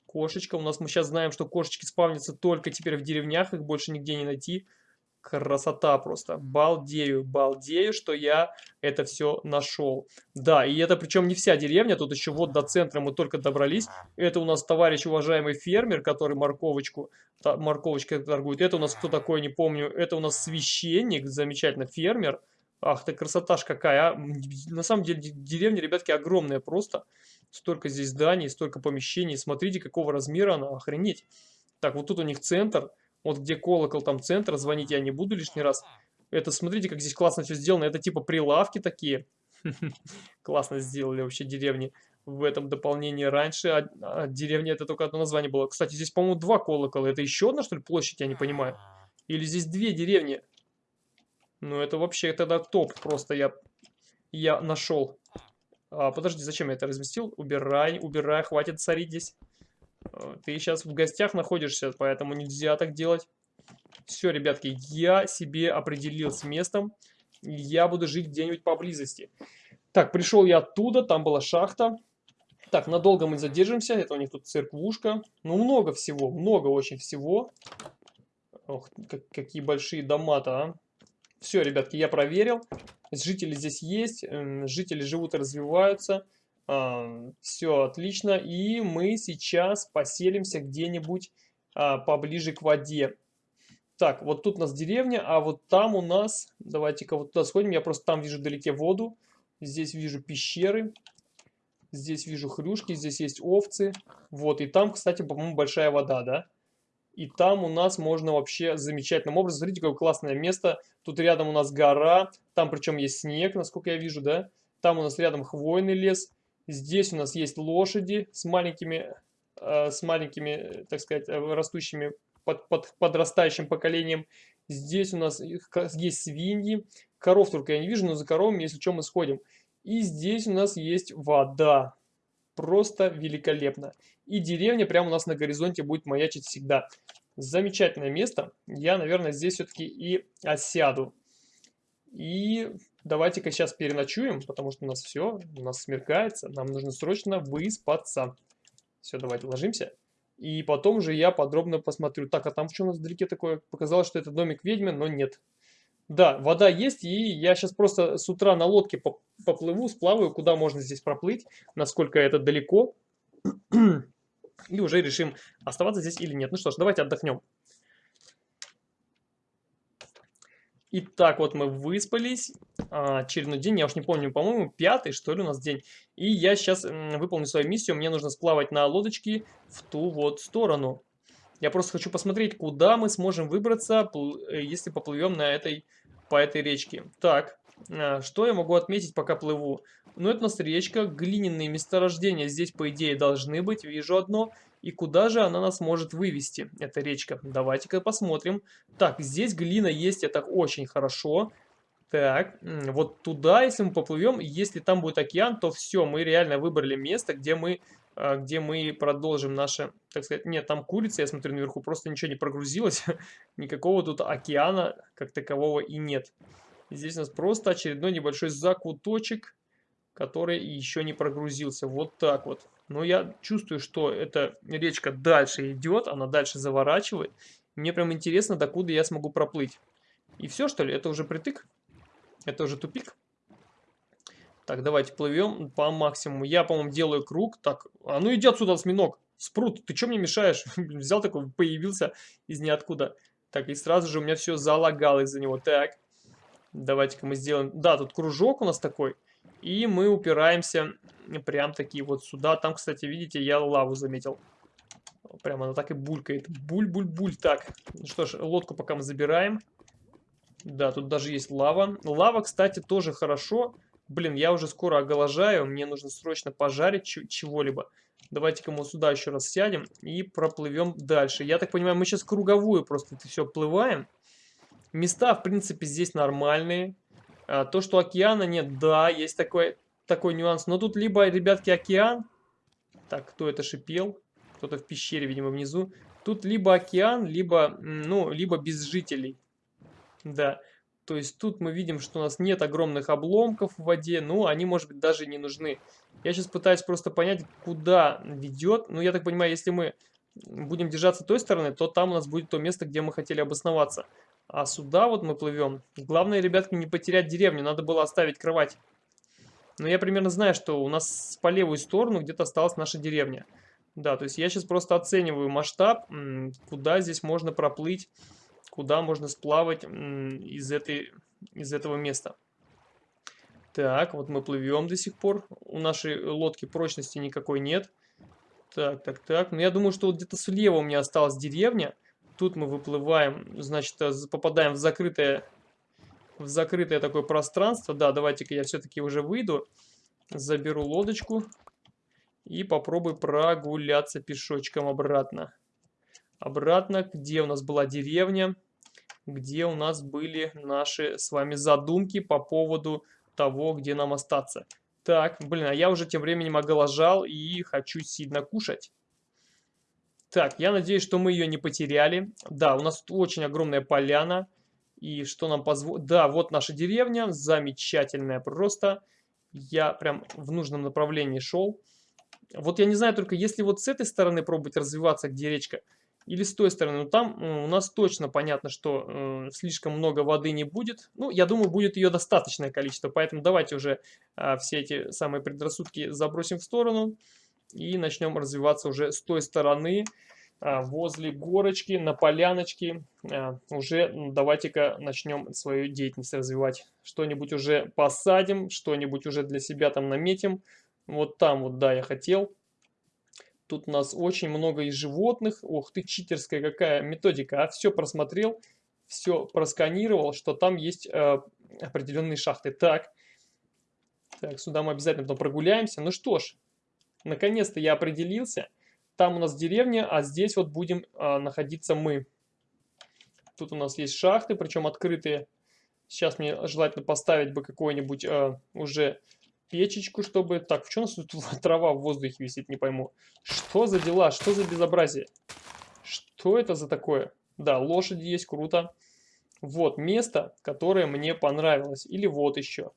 Кошечка. У нас мы сейчас знаем, что кошечки спавнятся только теперь в деревнях, их больше нигде не найти. Красота просто. Балдею, балдею, что я это все нашел. Да, и это причем не вся деревня, тут еще вот до центра мы только добрались. Это у нас товарищ уважаемый фермер, который морковочку, морковочкой торгует. Это у нас кто такой, не помню. Это у нас священник, замечательно, фермер. Ах ты красота ж какая, а. На самом деле деревня, ребятки, огромная просто. Столько здесь зданий, столько помещений. Смотрите, какого размера она, охренеть. Так, вот тут у них центр. Вот где колокол, там центр. Звонить я не буду лишний раз. Это, смотрите, как здесь классно все сделано. Это типа прилавки такие. [laughs] Классно сделали вообще деревни в этом дополнении раньше. А, а это только одно название было. Кстати, здесь, по-моему, два колокола. Это еще одна, что ли, площадь? Я не понимаю. Или здесь две деревни? Ну, это вообще тогда топ просто я, я нашел. А, подожди, зачем я это разместил? Убирай, убирай, хватит царить здесь. А, ты сейчас в гостях находишься, поэтому нельзя так делать. Все, ребятки, я себе определил с местом. Я буду жить где-нибудь поблизости. Так, пришел я оттуда, там была шахта. Так, надолго мы задержимся. Это у них тут церквушка. Ну, много всего, много очень всего. Ох, как, какие большие дома-то, а. Все, ребятки, я проверил. Жители здесь есть, жители живут и развиваются. Все отлично. И мы сейчас поселимся где-нибудь а, поближе к воде. Так, вот тут у нас деревня, а вот там у нас... Давайте-ка вот туда сходим. Я просто там вижу вдалеке воду. Здесь вижу пещеры. Здесь вижу хрюшки, здесь есть овцы. Вот, и там, кстати, по-моему, большая вода, да? И там у нас можно вообще замечательным образом... Смотрите, какое классное место. Тут рядом у нас гора. Там причем есть снег, насколько я вижу, да? Там у нас рядом хвойный лес. Здесь у нас есть лошади с маленькими, э, с маленькими, так сказать, э, растущими под, под подрастающим поколением. Здесь у нас есть свиньи. Коров только я не вижу, но за коровами, если что, мы сходим. И здесь у нас есть вода. Просто великолепно. И деревня прямо у нас на горизонте будет маячить всегда. Замечательное место. Я, наверное, здесь все-таки и осяду. И давайте-ка сейчас переночуем, потому что у нас все, у нас смеркается. Нам нужно срочно выспаться. Все, давайте ложимся. И потом же я подробно посмотрю. Так, а там что у нас вдалеке такое? Показалось, что это домик ведьмы, но нет. Да, вода есть, и я сейчас просто с утра на лодке поплыву, сплаваю, куда можно здесь проплыть, насколько это далеко. [clears throat] И уже решим, оставаться здесь или нет. Ну что ж, давайте отдохнем. Итак, вот мы выспались. А, очередной день, я уж не помню, по-моему, пятый, что ли, у нас день. И я сейчас выполню свою миссию. Мне нужно сплавать на лодочке в ту вот сторону. Я просто хочу посмотреть, куда мы сможем выбраться, э, если поплывем на этой по этой речке. Так, а, что я могу отметить, пока плыву? Ну, это у нас речка, глиняные месторождения здесь, по идее, должны быть, вижу одно. И куда же она нас может вывести, эта речка? Давайте-ка посмотрим. Так, здесь глина есть, это очень хорошо. Так, вот туда, если мы поплывем, если там будет океан, то все, мы реально выбрали место, где мы, а, где мы продолжим наше, так сказать, нет, там курица, я смотрю наверху, просто ничего не прогрузилось, [laughs] никакого тут океана как такового и нет. Здесь у нас просто очередной небольшой закуточек, который еще не прогрузился, вот так вот. Но я чувствую, что эта речка дальше идет, она дальше заворачивает. Мне прям интересно, докуда я смогу проплыть. И все, что ли? Это уже притык? Это уже тупик? Так, давайте плывем по максимуму. Я, по-моему, делаю круг. Так, а ну иди отсюда, осьминог. Спрут, ты что мне мешаешь? [laughs] Взял такой, появился из ниоткуда. Так, и сразу же у меня все залагало из-за него. Так, давайте-ка мы сделаем... Да, тут кружок у нас такой. И мы упираемся прям такие вот сюда. Там, кстати, видите, я лаву заметил. Прямо она так и булькает. Буль-буль-буль. Так, ну что ж, лодку пока мы забираем. Да, тут даже есть лава. Лава, кстати, тоже хорошо. Блин, я уже скоро оголожаю, мне нужно срочно пожарить чего-либо. Давайте-ка мы сюда еще раз сядем и проплывем дальше. Я так понимаю, мы сейчас круговую просто это все плываем. Места, в принципе, здесь нормальные. А, то, что океана нет, да, есть такой, такой нюанс. Но тут либо, ребятки, океан. Так, кто это шипел? Кто-то в пещере, видимо, внизу. Тут либо океан, либо, ну, либо без жителей. Да. То есть тут мы видим, что у нас нет огромных обломков в воде, ну, они, может быть, даже не нужны. Я сейчас пытаюсь просто понять, куда ведет. Ну, я так понимаю, если мы будем держаться той стороны, то там у нас будет то место, где мы хотели обосноваться. А сюда вот мы плывем. Главное, ребятки, не потерять деревню. Надо было оставить кровать. Но я примерно знаю, что у нас по левую сторону где-то осталась наша деревня. Да, то есть я сейчас просто оцениваю масштаб, куда здесь можно проплыть куда можно сплавать из, этой, из этого места. Так, вот мы плывем до сих пор. У нашей лодки прочности никакой нет. Так, так, так. Ну, я думаю, что вот где-то слева у меня осталась деревня. Тут мы выплываем, значит, э, попадаем в закрытое, в закрытое такое пространство. Да, давайте-ка я все-таки уже выйду. Заберу лодочку и попробую прогуляться пешочком обратно обратно, где у нас была деревня, где у нас были наши с вами задумки по поводу того, где нам остаться. Так, блин, а я уже тем временем оголожал и хочу сильно кушать. Так, я надеюсь, что мы ее не потеряли. Да, у нас очень огромная поляна. И что нам позволит... Да, вот наша деревня, замечательная просто. Я прям в нужном направлении шел. Вот я не знаю только, если вот с этой стороны пробовать развиваться, где речка, или с той стороны. Но там у нас точно понятно, что э, слишком много воды не будет. Ну, я думаю, будет ее достаточное количество. Поэтому давайте уже э, все эти самые предрассудки забросим в сторону. И начнем развиваться уже с той стороны, э, возле горочки, на поляночке. Э, уже давайте-ка начнем свою деятельность развивать. Что-нибудь уже посадим, что-нибудь уже для себя там наметим. Вот там вот, да, я хотел. Тут у нас очень много и животных. Ох ты, читерская какая методика. А все просмотрел, все просканировал, что там есть э, определенные шахты. Так, так, сюда мы обязательно потом прогуляемся. Ну что ж, наконец-то я определился. Там у нас деревня, а здесь вот будем э, находиться мы. Тут у нас есть шахты, причем открытые. Сейчас мне желательно поставить бы какой-нибудь э, уже печечку, чтобы... Так, в чем у нас тут [laughs] трава в воздухе висит, не пойму. Что за дела? Что за безобразие? Что это за такое? Да, лошади есть, круто. Вот место, которое мне понравилось. Или вот еще.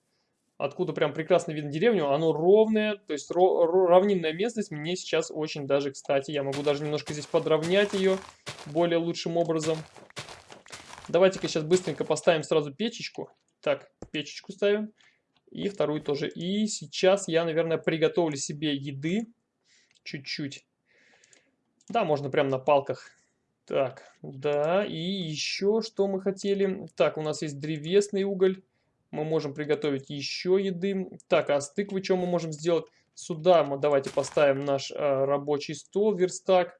Откуда прям прекрасно видно деревню. Оно ровное, то есть равнинная местность мне сейчас очень даже кстати. Я могу даже немножко здесь подровнять ее более лучшим образом. Давайте-ка сейчас быстренько поставим сразу печечку. Так, печечку ставим. И вторую тоже. И сейчас я, наверное, приготовлю себе еды. Чуть-чуть. Да, можно прямо на палках. Так, да, и еще что мы хотели. Так, у нас есть древесный уголь. Мы можем приготовить еще еды. Так, а с тыквы что мы можем сделать? Сюда мы давайте поставим наш а, рабочий стол, верстак.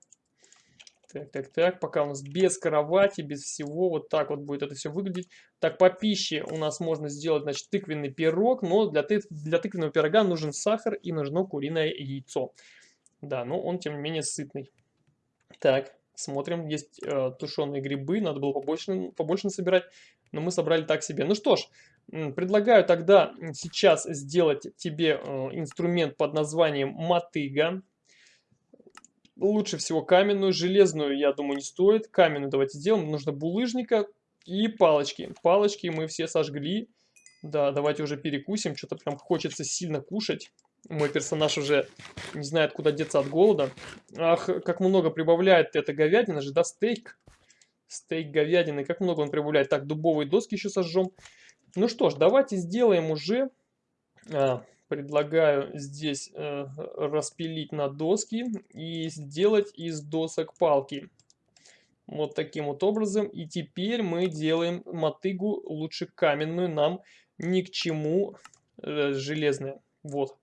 Так, так, так, пока у нас без кровати, без всего, вот так вот будет это все выглядеть. Так, по пище у нас можно сделать, значит, тыквенный пирог, но для, ты, для тыквенного пирога нужен сахар и нужно куриное яйцо. Да, но он, тем не менее, сытный. Так, смотрим, есть э, тушеные грибы, надо было побольше, побольше собирать, но мы собрали так себе. Ну что ж, предлагаю тогда сейчас сделать тебе э, инструмент под названием мотыга. Лучше всего каменную, железную, я думаю, не стоит. Каменную давайте сделаем. Нужно булыжника и палочки. Палочки мы все сожгли. Да, давайте уже перекусим. Что-то прям хочется сильно кушать. Мой персонаж уже не знает, куда деться от голода. Ах, как много прибавляет эта говядина же, да, стейк. Стейк говядины, как много он прибавляет. Так, дубовые доски еще сожжем. Ну что ж, давайте сделаем уже... А, предлагаю здесь э, распилить на доски и сделать из досок палки. Вот таким вот образом. И теперь мы делаем мотыгу, лучше каменную, нам ни к чему э, железная. Вот.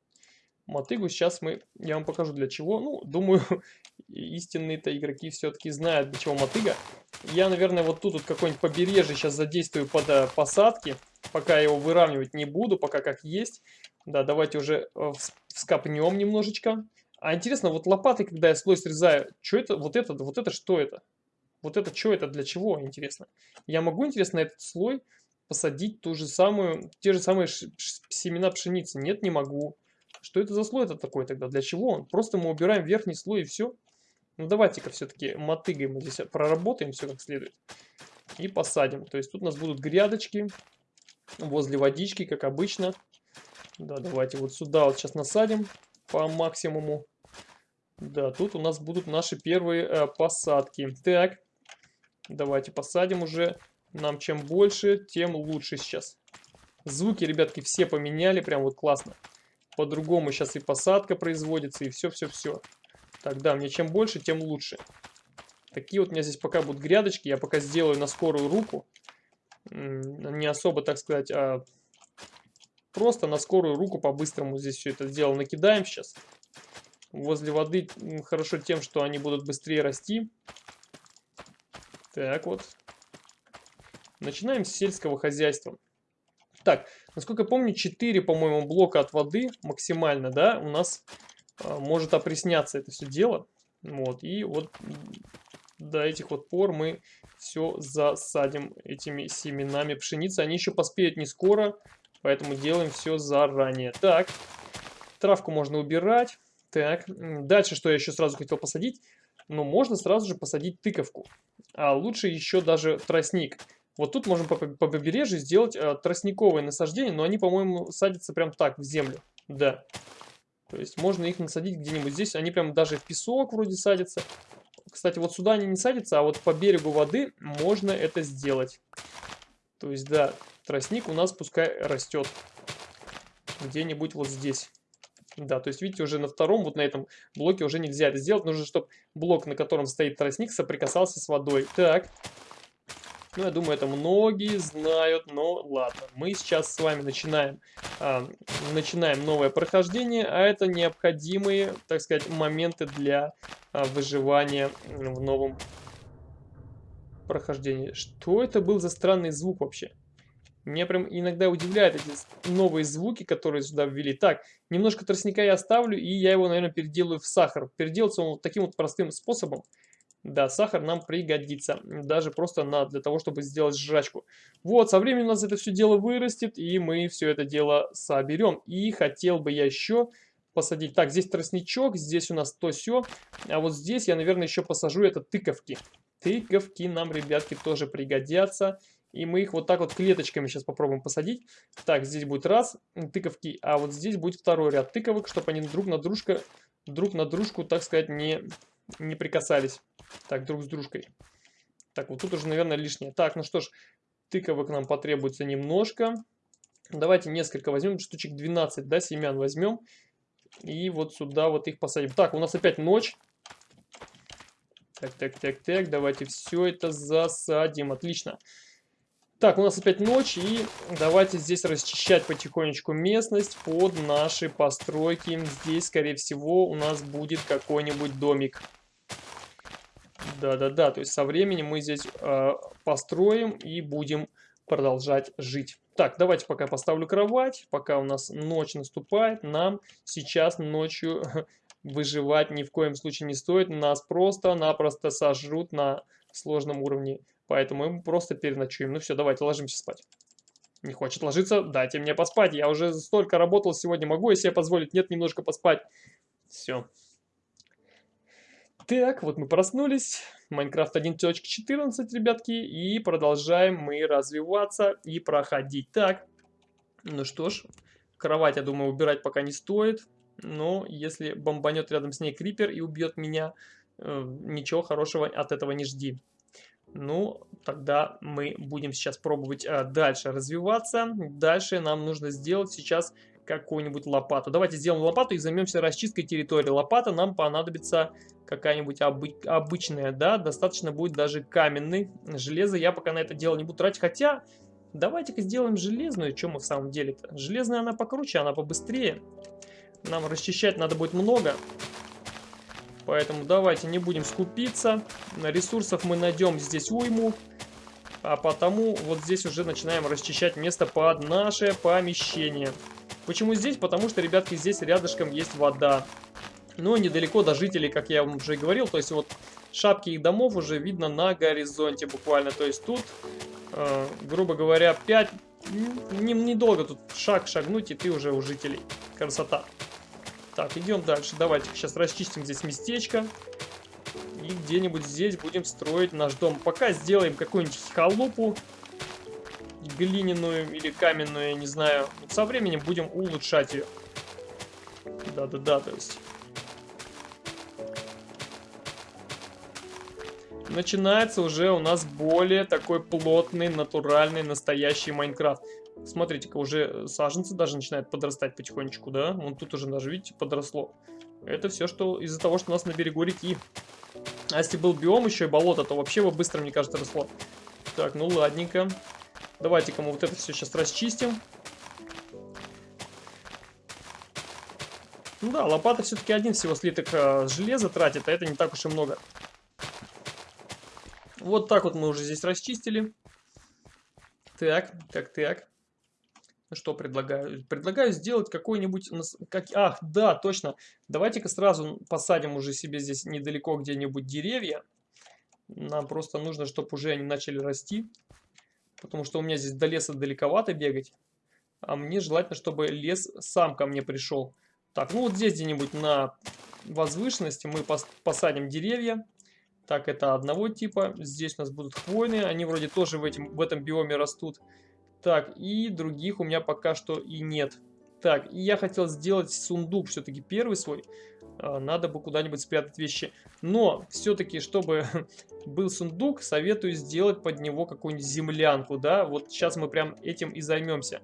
Мотыгу сейчас мы, я вам покажу для чего. Ну, думаю, [laughs] истинные-то игроки все-таки знают, для чего мотыга. Я, наверное, вот тут вот какое-нибудь побережье сейчас задействую под э, посадки. Пока его выравнивать не буду, пока как есть. Да, давайте уже э, вскопнем немножечко. А интересно, вот лопатой, когда я слой срезаю, что это, вот это, вот это что это? Вот это что это, для чего, интересно? Я могу, интересно, этот слой посадить ту же самую, те же самые семена пшеницы? Нет, не могу. Что это за слой это такой тогда? Для чего он? Просто мы убираем верхний слой и все. Ну давайте-ка все-таки мотыгой мы здесь проработаем все как следует. И посадим. То есть тут у нас будут грядочки возле водички, как обычно. Да, давайте вот сюда вот сейчас насадим по максимуму. Да, тут у нас будут наши первые э, посадки. Так, давайте посадим уже. Нам чем больше, тем лучше сейчас. Звуки, ребятки, все поменяли, прям вот классно. По-другому сейчас и посадка производится, и все-все-все. Так, да, мне чем больше, тем лучше. Такие вот у меня здесь пока будут грядочки. Я пока сделаю на скорую руку. Не особо, так сказать, а Просто на скорую руку по-быстрому здесь все это дело накидаем сейчас. Возле воды хорошо тем, что они будут быстрее расти. Так вот. Начинаем с сельского хозяйства. Так, насколько я помню, 4, по-моему, блока от воды максимально, да, у нас а, может опресняться это все дело. Вот, и вот до этих вот пор мы все засадим этими семенами пшеницы. Они еще поспеют не скоро, Поэтому делаем все заранее. Так, травку можно убирать. Так, дальше, что я еще сразу хотел посадить. Ну, можно сразу же посадить тыковку. А лучше еще даже тростник. Вот тут можем по, по побережью сделать э, тростниковые насаждения, но они, по-моему, садятся прям так, в землю. Да. То есть можно их насадить где-нибудь здесь. Они прям даже в песок вроде садятся. Кстати, вот сюда они не садятся, а вот по берегу воды можно это сделать. То есть, да, тростник у нас пускай растет. Где-нибудь вот здесь. Да, то есть, видите, уже на втором, вот на этом блоке уже нельзя это сделать. Нужно, чтобы блок, на котором стоит тростник, соприкасался с водой. Так. Ну, я думаю, это многие знают, но ладно. Мы сейчас с вами начинаем, а, начинаем новое прохождение, а это необходимые, так сказать, моменты для а, выживания в новом прохождении. Что это был за странный звук вообще? Меня прям иногда удивляют эти новые звуки, которые сюда ввели. Так, немножко тростника я оставлю, и я его, наверное, переделаю в сахар. Переделаться он вот таким вот простым способом. Да, сахар нам пригодится, даже просто на, для того, чтобы сделать жрачку. Вот, со временем у нас это все дело вырастет, и мы все это дело соберем. И хотел бы я еще посадить. Так, здесь тростничок, здесь у нас то все, а вот здесь я, наверное, еще посажу это тыковки. Тыковки нам, ребятки, тоже пригодятся. И мы их вот так вот клеточками сейчас попробуем посадить. Так, здесь будет раз тыковки, а вот здесь будет второй ряд тыковок, чтобы они друг на дружку, друг на дружку, так сказать, не, не прикасались. Так, друг с дружкой. Так, вот тут уже, наверное, лишнее. Так, ну что ж, тыковок нам потребуется немножко. Давайте несколько возьмем, штучек 12, да, семян возьмем. И вот сюда вот их посадим. Так, у нас опять ночь. Так, так, так, так, давайте все это засадим. Отлично. Так, у нас опять ночь, и давайте здесь расчищать потихонечку местность под наши постройки. Здесь, скорее всего, у нас будет какой-нибудь домик. Да-да-да, то есть со временем мы здесь э, построим и будем продолжать жить. Так, давайте пока поставлю кровать, пока у нас ночь наступает, нам сейчас ночью [laughs] выживать ни в коем случае не стоит, нас просто-напросто сожрут на сложном уровне Поэтому мы просто переночуем. Ну все, давайте ложимся спать. Не хочет ложиться? Дайте мне поспать. Я уже столько работал сегодня. Могу я себе позволить? Нет, немножко поспать. Все. Так, вот мы проснулись. Майнкрафт 1.14, ребятки. И продолжаем мы развиваться и проходить. Так, ну что ж. Кровать, я думаю, убирать пока не стоит. Но если бомбанет рядом с ней крипер и убьет меня, э, ничего хорошего от этого не жди. Ну, тогда мы будем сейчас пробовать а, дальше развиваться. Дальше нам нужно сделать сейчас какую-нибудь лопату. Давайте сделаем лопату и займемся расчисткой территории. Лопата нам понадобится какая-нибудь обы обычная, да, достаточно будет даже каменный. Железо я пока на это дело не буду тратить, хотя давайте-ка сделаем железную, что мы в самом деле-то. Железная она покруче, она побыстрее. Нам расчищать надо будет много. Поэтому давайте не будем скупиться. На ресурсов мы найдем здесь уйму. А потому вот здесь уже начинаем расчищать место под наше помещение. Почему здесь? Потому что, ребятки, здесь рядышком есть вода. Но недалеко до жителей, как я вам уже говорил. То есть вот шапки их домов уже видно на горизонте буквально. То есть тут, э, грубо говоря, 5... Недолго не тут шаг шагнуть, и ты уже у жителей. Красота. Так, идем дальше. Давайте сейчас расчистим здесь местечко. И где-нибудь здесь будем строить наш дом. Пока сделаем какую-нибудь халупу глиняную или каменную, я не знаю. Вот со временем будем улучшать ее. Да-да-да, то есть... Начинается уже у нас более такой плотный, натуральный, настоящий Майнкрафт. Смотрите-ка, уже саженцы даже начинают подрастать потихонечку, да? Вон тут уже даже, видите, подросло. Это все, что из-за того, что у нас на берегу реки. А если был биом еще и болото, то вообще бы быстро, мне кажется, росло. Так, ну ладненько. Давайте-ка мы вот это все сейчас расчистим. Ну да, лопата все-таки один всего слиток э, железа тратит, а это не так уж и много. Вот так вот мы уже здесь расчистили. Так, так, так. Что предлагаю? Предлагаю сделать какой-нибудь... Как... Ах, да, точно. Давайте-ка сразу посадим уже себе здесь недалеко где-нибудь деревья. Нам просто нужно, чтобы уже они начали расти. Потому что у меня здесь до леса далековато бегать. А мне желательно, чтобы лес сам ко мне пришел. Так, ну вот здесь где-нибудь на возвышенности мы посадим деревья. Так, это одного типа. Здесь у нас будут хвойные. Они вроде тоже в, этим, в этом биоме растут. Так, и других у меня пока что и нет. Так, и я хотел сделать сундук все-таки первый свой. А, надо бы куда-нибудь спрятать вещи. Но все-таки, чтобы [laughs] был сундук, советую сделать под него какую-нибудь землянку, да. Вот сейчас мы прям этим и займемся.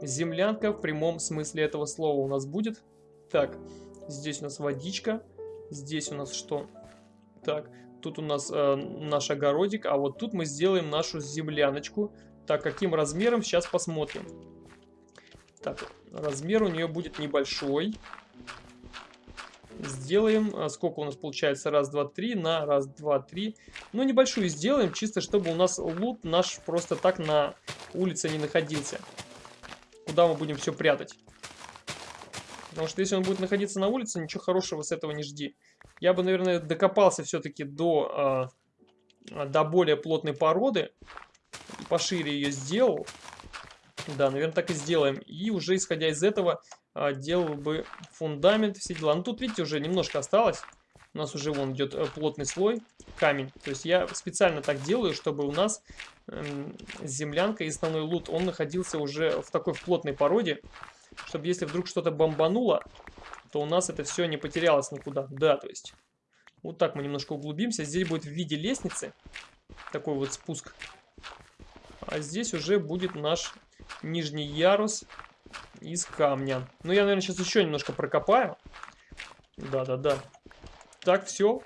Землянка в прямом смысле этого слова у нас будет. Так, здесь у нас водичка. Здесь у нас что? Так, тут у нас э, наш огородик, а вот тут мы сделаем нашу земляночку. Так, каким размером, сейчас посмотрим. Так, размер у нее будет небольшой. Сделаем, а, сколько у нас получается, раз, два, три, на раз, два, три. Ну, небольшую сделаем, чисто чтобы у нас лут наш просто так на улице не находился. Куда мы будем все прятать. Потому что если он будет находиться на улице, ничего хорошего с этого не жди. Я бы, наверное, докопался все-таки до, э, до более плотной породы. Пошире ее сделал. Да, наверное, так и сделаем. И уже исходя из этого делал бы фундамент, все дела. Ну, тут, видите, уже немножко осталось. У нас уже вон идет э, плотный слой, камень. То есть я специально так делаю, чтобы у нас э, землянка и основной лут, он находился уже в такой в плотной породе. Чтобы если вдруг что-то бомбануло, то у нас это все не потерялось никуда. Да, то есть вот так мы немножко углубимся. Здесь будет в виде лестницы такой вот спуск. А здесь уже будет наш нижний ярус из камня. Ну, я, наверное, сейчас еще немножко прокопаю. Да-да-да. Так, все.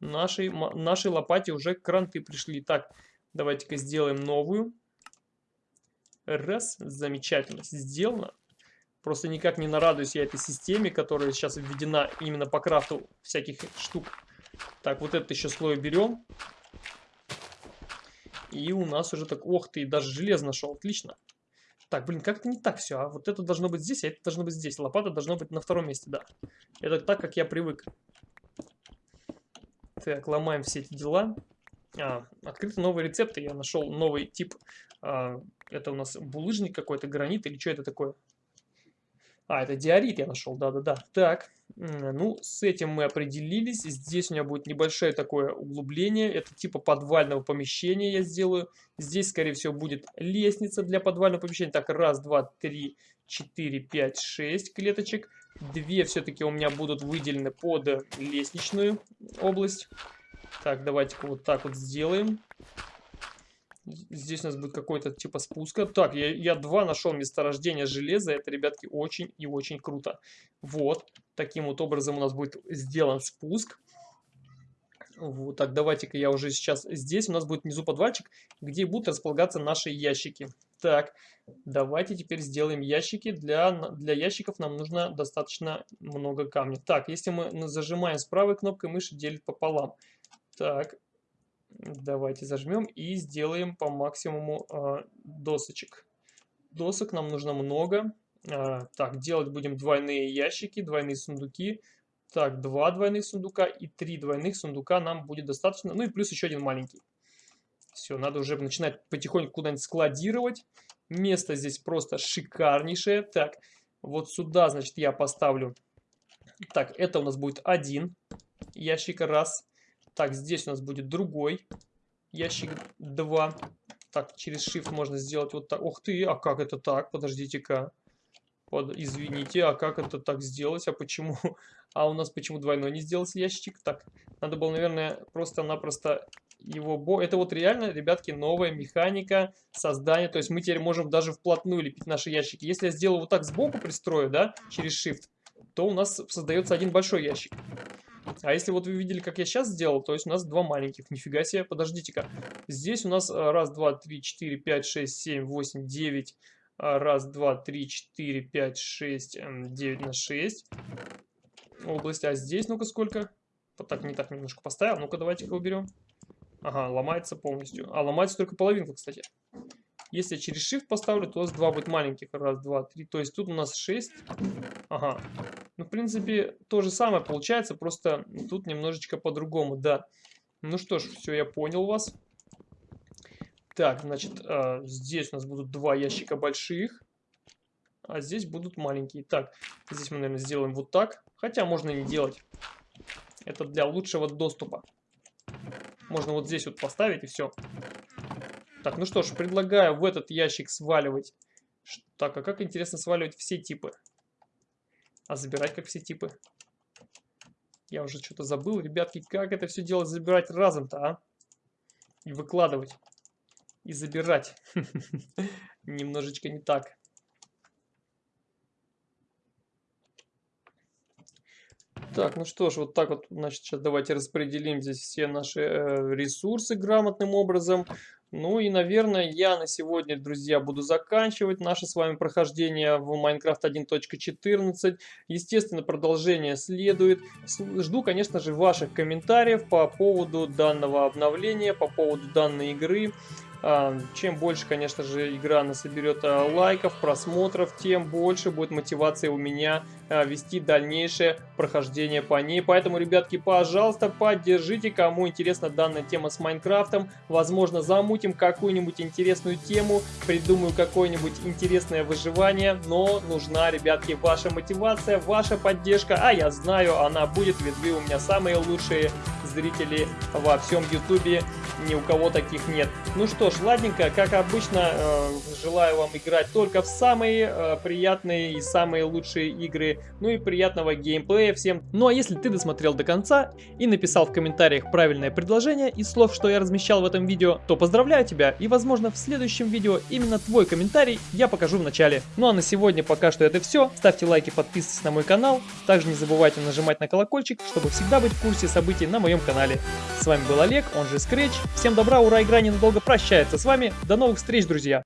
Нашей, нашей лопате уже кранты пришли. Так, давайте-ка сделаем новую. Раз, замечательно, сделано. Просто никак не нарадуюсь я этой системе, которая сейчас введена именно по крафту всяких штук. Так, вот этот еще слой берем. И у нас уже так... Ох ты, даже железо нашел. Отлично. Так, блин, как-то не так все. А вот это должно быть здесь, а это должно быть здесь. Лопата должна быть на втором месте, да. Это так, как я привык. Так, ломаем все эти дела. А, открыты новые рецепты. Я нашел новый тип. А, это у нас булыжник какой-то, гранит или что это такое? А, это диорит я нашел, да-да-да. Так, ну, с этим мы определились. Здесь у меня будет небольшое такое углубление. Это типа подвального помещения я сделаю. Здесь, скорее всего, будет лестница для подвального помещения. Так, раз, два, три, четыре, пять, шесть клеточек. Две все-таки у меня будут выделены под лестничную область. Так, давайте-ка вот так вот сделаем. Здесь у нас будет какой-то типа спуска. Так, я, я два нашел месторождение железа. Это, ребятки, очень и очень круто. Вот. Таким вот образом у нас будет сделан спуск. Вот так, давайте-ка я уже сейчас... Здесь у нас будет внизу подвальчик, где будут располагаться наши ящики. Так, давайте теперь сделаем ящики. Для, для ящиков нам нужно достаточно много камня. Так, если мы зажимаем с правой кнопкой мыши, делит пополам. Так, Давайте зажмем и сделаем по максимуму э, досочек. Досок нам нужно много. Э, так, делать будем двойные ящики, двойные сундуки. Так, два двойных сундука и три двойных сундука нам будет достаточно. Ну и плюс еще один маленький. Все, надо уже начинать потихоньку куда-нибудь складировать. Место здесь просто шикарнейшее. Так, вот сюда, значит, я поставлю... Так, это у нас будет один ящик, раз. Так, здесь у нас будет другой ящик 2. Так, через Shift можно сделать вот так. Ух ты, а как это так? Подождите-ка. Под, извините, а как это так сделать? А почему? [laughs] А у нас почему двойной не сделался ящик? Так, надо было, наверное, просто-напросто его... Бо... Это вот реально, ребятки, новая механика создания. То есть мы теперь можем даже вплотную лепить наши ящики. Если я сделаю вот так сбоку пристрою, да, через Shift, то у нас создается один большой ящик. А если вот вы видели, как я сейчас сделал, то есть у нас два маленьких. Нифига себе, подождите-ка. Здесь у нас а, раз, два, три, четыре, пять, шесть, семь, восемь, девять. А, раз, два, три, четыре, пять, шесть, эм, девять на шесть. Область. А здесь, ну-ка, сколько? Вот так, не так немножко поставил. Ну-ка, давайте-ка уберем. Ага, ломается полностью. А, ломается только половинка, кстати. Если я через Shift поставлю, то у нас два будет маленьких. Раз, два, три. То есть тут у нас 6. Ага. Ну, в принципе, то же самое получается, просто тут немножечко по-другому, да. Ну что ж, все, я понял вас. Так, значит, э, здесь у нас будут два ящика больших. А здесь будут маленькие. Так, здесь мы, наверное, сделаем вот так. Хотя можно не делать. Это для лучшего доступа. Можно вот здесь вот поставить и все. Так, ну что ж, предлагаю в этот ящик сваливать. Так, а как интересно сваливать все типы? А забирать как все типы? Я уже что-то забыл, ребятки, как это все дело забирать разом-то, а? И выкладывать. И забирать. [laughs] Немножечко не так. Так, ну что ж, вот так вот, значит, сейчас давайте распределим здесь все наши э, ресурсы грамотным образом. Ну и, наверное, я на сегодня, друзья, буду заканчивать наше с вами прохождение в Minecraft 1.14. Естественно, продолжение следует. Жду, конечно же, ваших комментариев по поводу данного обновления, по поводу данной игры. А, чем больше, конечно же, игра насоберет а, лайков, просмотров, тем больше будет мотивация у меня а, вести дальнейшее прохождение по ней. Поэтому, ребятки, пожалуйста, поддержите, кому интересна данная тема с Майнкрафтом. Возможно, замутим какую-нибудь интересную тему, придумаю какое-нибудь интересное выживание, но нужна, ребятки, ваша мотивация, ваша поддержка, а я знаю, она будет, ведь вы у меня самые лучшие зрители во всем Ютубе, ни у кого таких нет. Ну что ж, ладненько, как обычно, э, желаю вам играть только в самые э, приятные и самые лучшие игры, ну и приятного геймплея всем. Ну а если ты досмотрел до конца и написал в комментариях правильное предложение из слов, что я размещал в этом видео, то поздравляю тебя и возможно в следующем видео именно твой комментарий я покажу в начале. Ну а на сегодня пока что это все, ставьте лайки, подписывайтесь на мой канал, также не забывайте нажимать на колокольчик, чтобы всегда быть в курсе событий на моем канале. С вами был Олег, он же Scratch, всем добра, ура, игра ненадолго прощается с вами, до новых встреч, друзья!